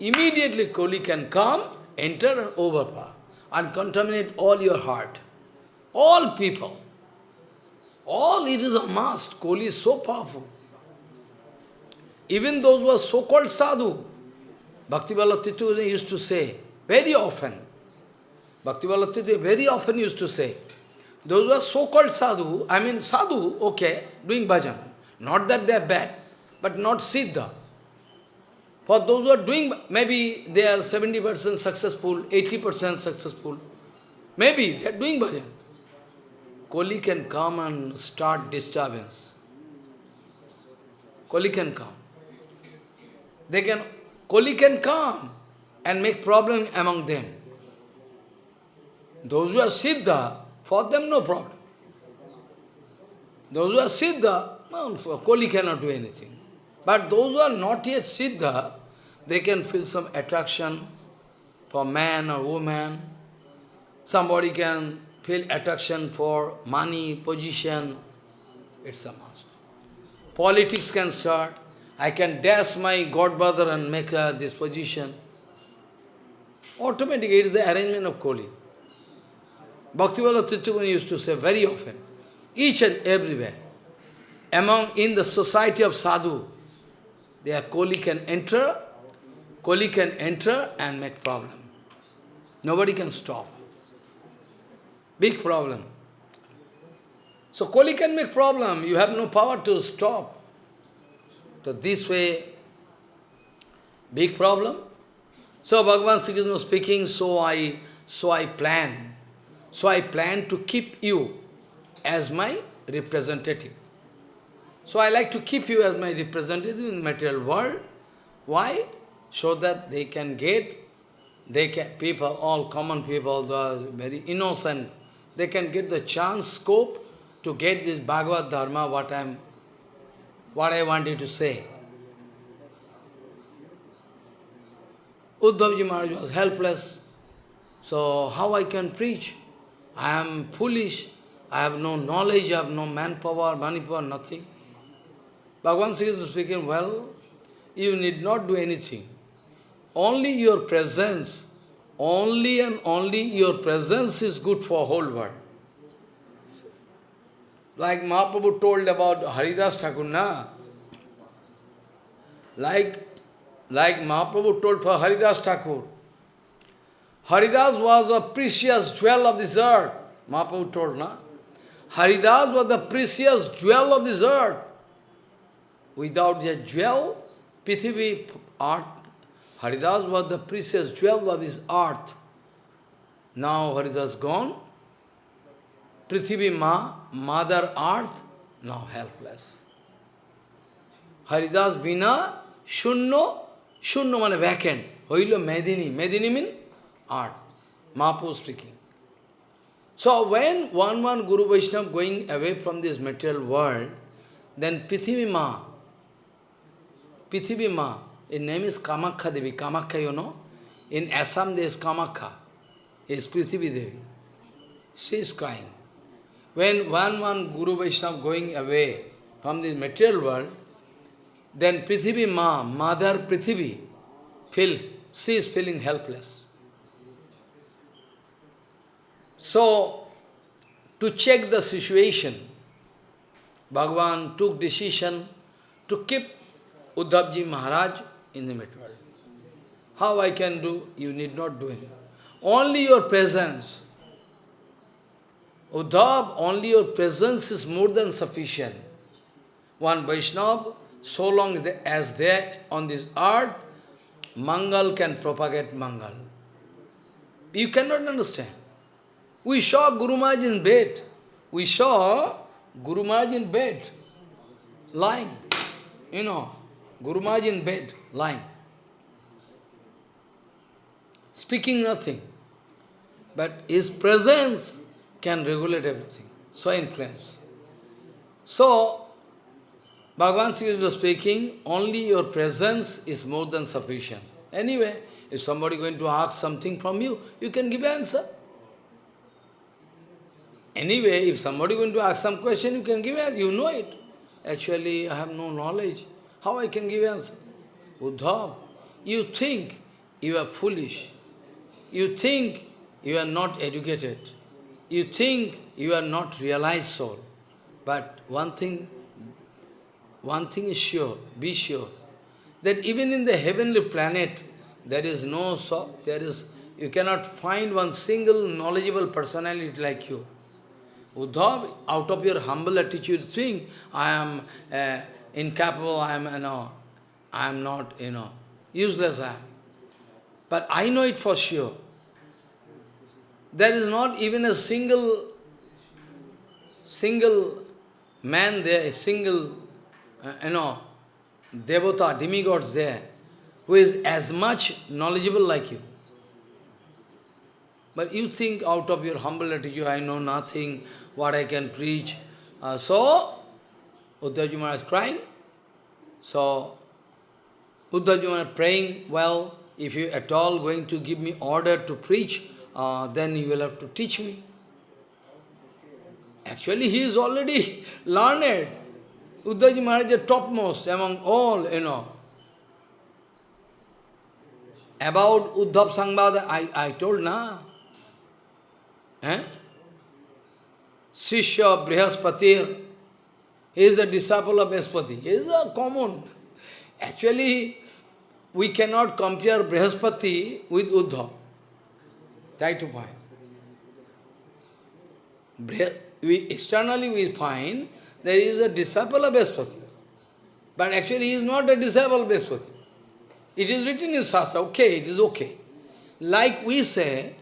immediately Koli can come, enter and overpower, and contaminate all your heart. All people. All it is a must. Koli is so powerful. Even those who are so-called sadhu, Bhakti Titu used to say, very often, Bhakti Titu very often used to say, those who are so-called sadhu, I mean sadhu, okay, doing bhajan. Not that they are bad, but not siddha. For those who are doing, maybe they are 70% successful, 80% successful. Maybe they are doing bhajan. Kali can come and start disturbance. Kali can come. They can, Kali can come and make problem among them. Those who are Siddha, for them no problem. Those who are Siddha, no, Kali cannot do anything. But those who are not yet Siddha, they can feel some attraction for man or woman. Somebody can feel attraction for money, position. It's a must. Politics can start. I can dash my godbrother and make uh, this position. Automatically, it is the arrangement of Koli. Bhaktivala Tittukani used to say very often, each and everywhere, among in the society of sadhu, there Koli can enter, Koli can enter and make problem. Nobody can stop. Big problem. So Koli can make problem, you have no power to stop. So this way, big problem. So Bhagavan Sri Krishna speaking, so I, so I plan. So I plan to keep you as my representative. So I like to keep you as my representative in material world. Why? So that they can get, they can, people, all common people, the very innocent, they can get the chance, scope to get this Bhagavad Dharma, what I'm what I wanted to say. Uddhavji Maharaj was helpless. So how I can preach? I am foolish. I have no knowledge, I have no manpower, money power, nothing. Bhagavan Sri is speaking, well, you need not do anything. Only your presence, only and only your presence is good for whole world. Like Mahaprabhu told about Haridas Thakur, na? Like, like Mahaprabhu told for Haridas Thakur. Haridas was a precious jewel of this earth. Mahaprabhu told, na? Haridas was the precious jewel of this earth. Without the jewel, Prithivi, earth, Haridas was the precious jewel of this earth. Now Haridas gone, Prithivi Ma, Mother Earth, now helpless. Haridas Bina, Shunno, Shunno means vacant. Hoilo Medini, Medini means art. Mahaprabhu speaking. So when one one Guru Vaishnava going away from this material world, then Prithivi Ma, Prithivi Ma, his name is Kamakha Devi. Kamakha, you know, in Assam there is Kamakha, is Prithivi Devi. She is crying. When one, one Guru Vaishnava going away from this material world, then Prithivi Ma, Mother Prithivi, feel, she is feeling helpless. So, to check the situation, Bhagavan took decision to keep Uddhavji Maharaj in the mid world. How I can do? You need not do it. Only your presence. Uddhav, only your presence is more than sufficient. One Vaishnava, so long as they on this earth, Mangal can propagate Mangal. You cannot understand. We saw Guru Maharaj in bed. We saw Guru Maharaj in bed, lying. You know, Guru Maharaj in bed, lying. Speaking nothing. But his presence can regulate everything. So influence. So, Bhagavan Sri was speaking, only your presence is more than sufficient. Anyway, if somebody going to ask something from you, you can give answer. Anyway, if somebody going to ask some question, you can give answer. You know it. Actually, I have no knowledge. How I can give answer? Uddhav, you think you are foolish. You think you are not educated. You think you are not realized soul. But one thing one thing is sure, be sure, that even in the heavenly planet, there is no soul, there is you cannot find one single knowledgeable personality like you. Uddhav, out of your humble attitude, think, I am uh, incapable, I am, you know, I am not, you know, useless I am. But I know it for sure. There is not even a single, single man there, a single uh, you know, devata, demigods there, who is as much knowledgeable like you. But you think out of your humble attitude, I know nothing, what I can preach. Uh, so, Uddhavji Maharaj is crying. So, Uddhavji Maharaj praying, well, if you at all going to give me order to preach, uh, then you will have to teach me. Actually, he is already learned. Uddhavji Maharaj is topmost among all, you know. About Uddhav Sangbada, I, I told na. Eh? Sishya Brihaspati, he is a disciple of Brihaspati. He is a common. Actually, we cannot compare Brihaspati with Uddhav. Try to find. We, externally we find there is a disciple of Brihaspati. But actually he is not a disciple of Brihaspati. It is written in Sastra, okay, it is okay. Like we say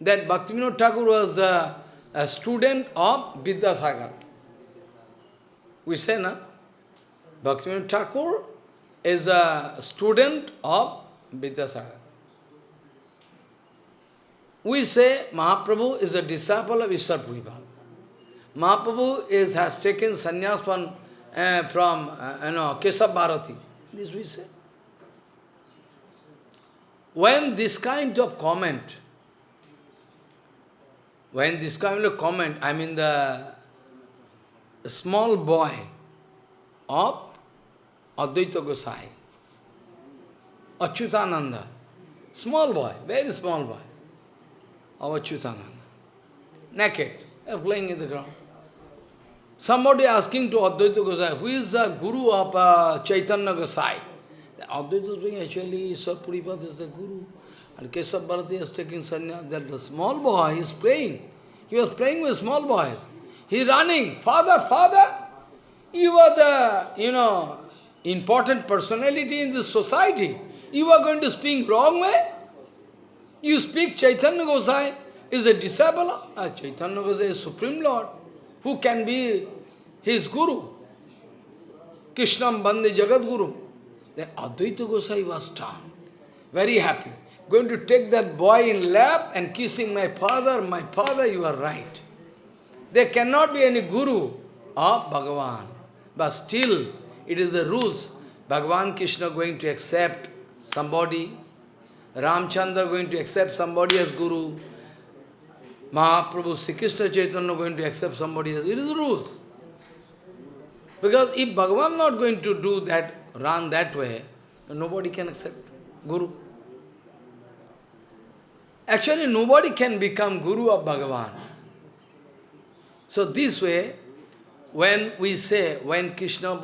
that Bhaktivinoda Thakur was a, a student of Vidyasagar. We say, na? Bhaktivinoda Thakur is a student of Vidyasagar. We say Mahaprabhu is a disciple of Ishwar Puripad. Mahaprabhu is, has taken sannyas from, uh, from uh, you know, Kesab Bharati. This we say. When this kind of comment, when this kind of comment, I mean the, the small boy of Advaita Gosai, Achyutananda, small boy, very small boy of Achyutananda, naked, playing in the ground. Somebody asking to Advaita Gosai, who is the guru of uh, Chaitanya Gosai? Advaita being actually, Sir Puripad is the guru. And Kesab Bharati is taking sannyas. That the small boy is playing. He was playing with small boys. He running, father, father, you are the, you know, important personality in this society. You are going to speak wrong way? You speak Chaitanya Gosai is a disciple. Uh, Chaitanya Gosai is Supreme Lord. Who can be his guru? Krishnam Bande Jagat Guru. Then Advaita Gosai was stunned, very happy. Going to take that boy in lap and kissing my father, my father, you are right. There cannot be any guru of Bhagavan. But still, it is the rules. Bhagavan Krishna going to accept somebody, Ramchandra going to accept somebody as guru, Mahaprabhu, Sri Chaitanya going to accept somebody as It is the rules. Because if Bhagavan not going to do that run that way, nobody can accept Guru. Actually, nobody can become Guru of Bhagavan. So this way, when we say, when Krishna,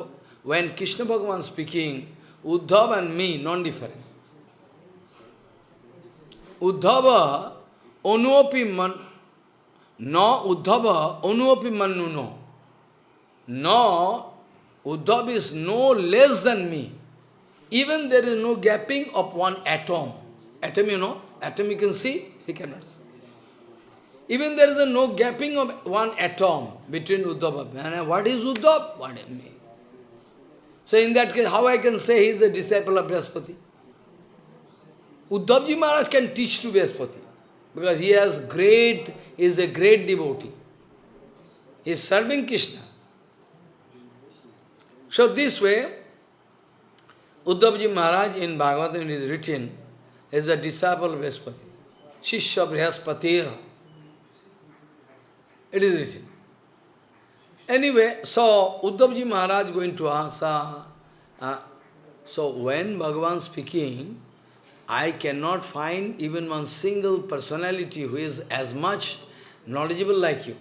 when Krishna Bhagavan speaking, Uddhava and me, non-different. Uddhava, onuopi man, no Uddhava, onuopi manuno. No, Uddhava is no less than me. Even there is no gapping of one atom. Atom, you know, atom you can see, he cannot see. Even there is a no gapping of one atom between Uddhava. And what is Uddhava? What is me? So in that case, how I can say he is a disciple of Brihaspati? Uddhavji Maharaj can teach to Brihaspati because he has great, is a great devotee. He is serving Krishna. So this way, Uddhavji Maharaj in Bhagavatam is written, is a disciple of Brihaspati. Shishya Brihaspati. It is written. Anyway, so Uddhavji Maharaj going to answer. Uh, so when Bhagavan speaking, I cannot find even one single personality who is as much knowledgeable like you.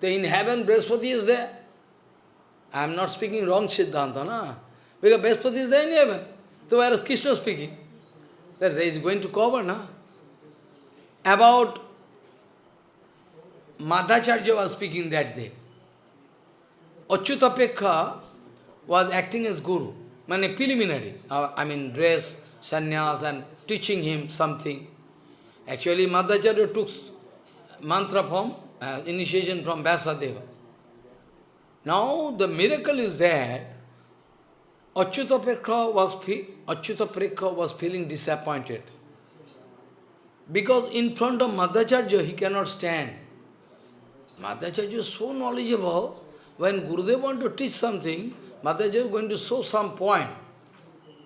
So in heaven, Brihaspati is there. I am not speaking wrong Siddhanta, na? Because Brihaspati is there in heaven. So where is Krishna speaking? That's it is going to cover, na? About Madhacharya was speaking that day. Achyutapreksha was acting as guru, mane preliminary, uh, I mean dress, sannyas and teaching him something. Actually, Madhacharya took mantra from, uh, initiation from Vyasadeva. Now the miracle is that Achyutapreksha was, was feeling disappointed. Because in front of Madhacharya he cannot stand. Madhacharya is so knowledgeable, when Gurudev want to teach something, Madhacharya is going to show some point.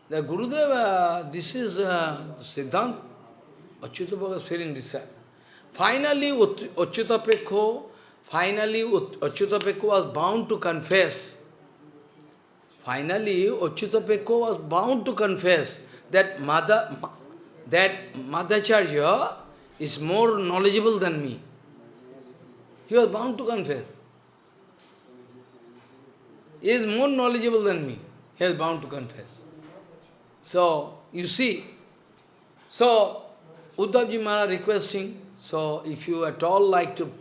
The Gurudev, uh, this is uh, Siddhanta. Achyutapreksha was feeling this. Finally, Achyutapreksha, finally, Achyutapreksha was bound to confess. Finally, Achyutapreksha was bound to confess that Mother, that Madhacharya is more knowledgeable than me. He was bound to confess. He is more knowledgeable than me. He is bound to confess. So, you see, so Uddhavji Maharaj requesting, so if you at all like to,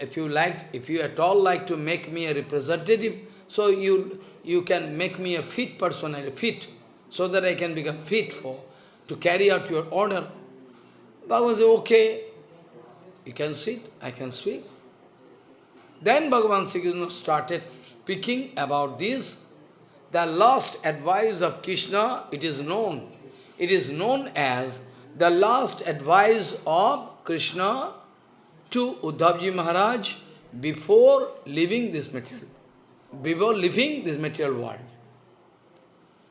if you like, if you at all like to make me a representative, so you you can make me a fit personality, fit, so that I can become fit for, to carry out your order. Bhagavan said, okay, you can sit, I can speak. Then Bhagavan Sri Krishna started speaking about this. The last advice of Krishna, it is known. It is known as the last advice of Krishna to Uddhavji Maharaj before leaving this material, before leaving this material world.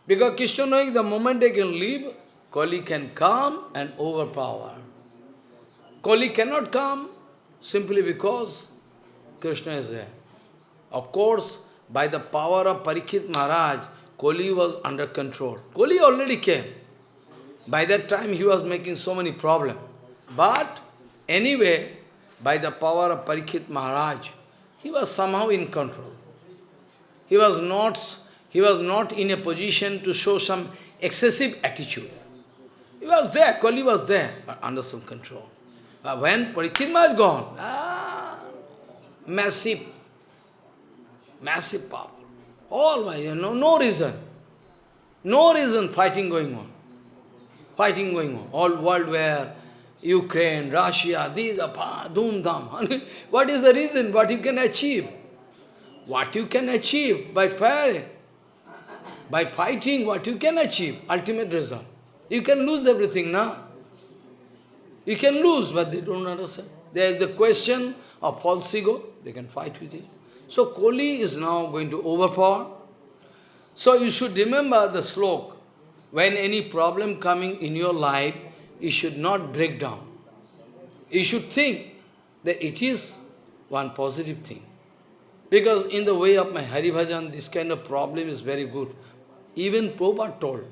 Because Krishna knowing the moment they can leave, Kali can come and overpower. Kali cannot come simply because Krishna is there. Of course, by the power of Parikshit Maharaj, Koli was under control. Koli already came. By that time he was making so many problems. But anyway, by the power of Parikshit Maharaj, he was somehow in control. He was not, he was not in a position to show some excessive attitude. He was there, Kali was there, but under some control. But when Parikshit Maharaj gone, ah, massive, massive power. All why, you know, no reason. No reason fighting going on. Fighting going on. All world where Ukraine, Russia, these are doom dam. what is the reason? What you can achieve? What you can achieve by fire, by fighting, what you can achieve, ultimate result. You can lose everything now. You can lose, but they don't understand. There is the question of false ego, they can fight with it. So Koli is now going to overpower. So you should remember the slok. When any problem coming in your life, you should not break down. You should think that it is one positive thing. Because in the way of my Hari Bhajan, this kind of problem is very good. Even Prabhupada told,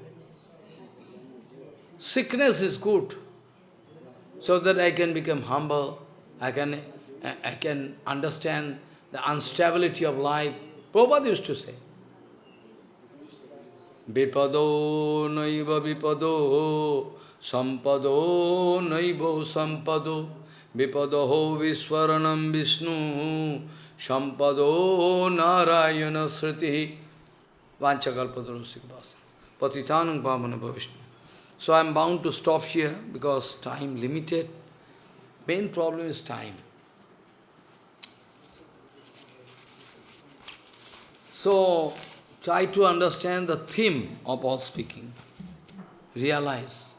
sickness is good, so that I can become humble, I can, I can understand the instability of life. Prabhupada used to say, Vipado naiva vipado, sampado naiva sampado, vipado viswaranam vishnu, sampado narayana sriti, vanchakalpadrosikvasa, patitanam pavana vishnu. So I am bound to stop here because time limited. Main problem is time. So try to understand the theme of all speaking. Realize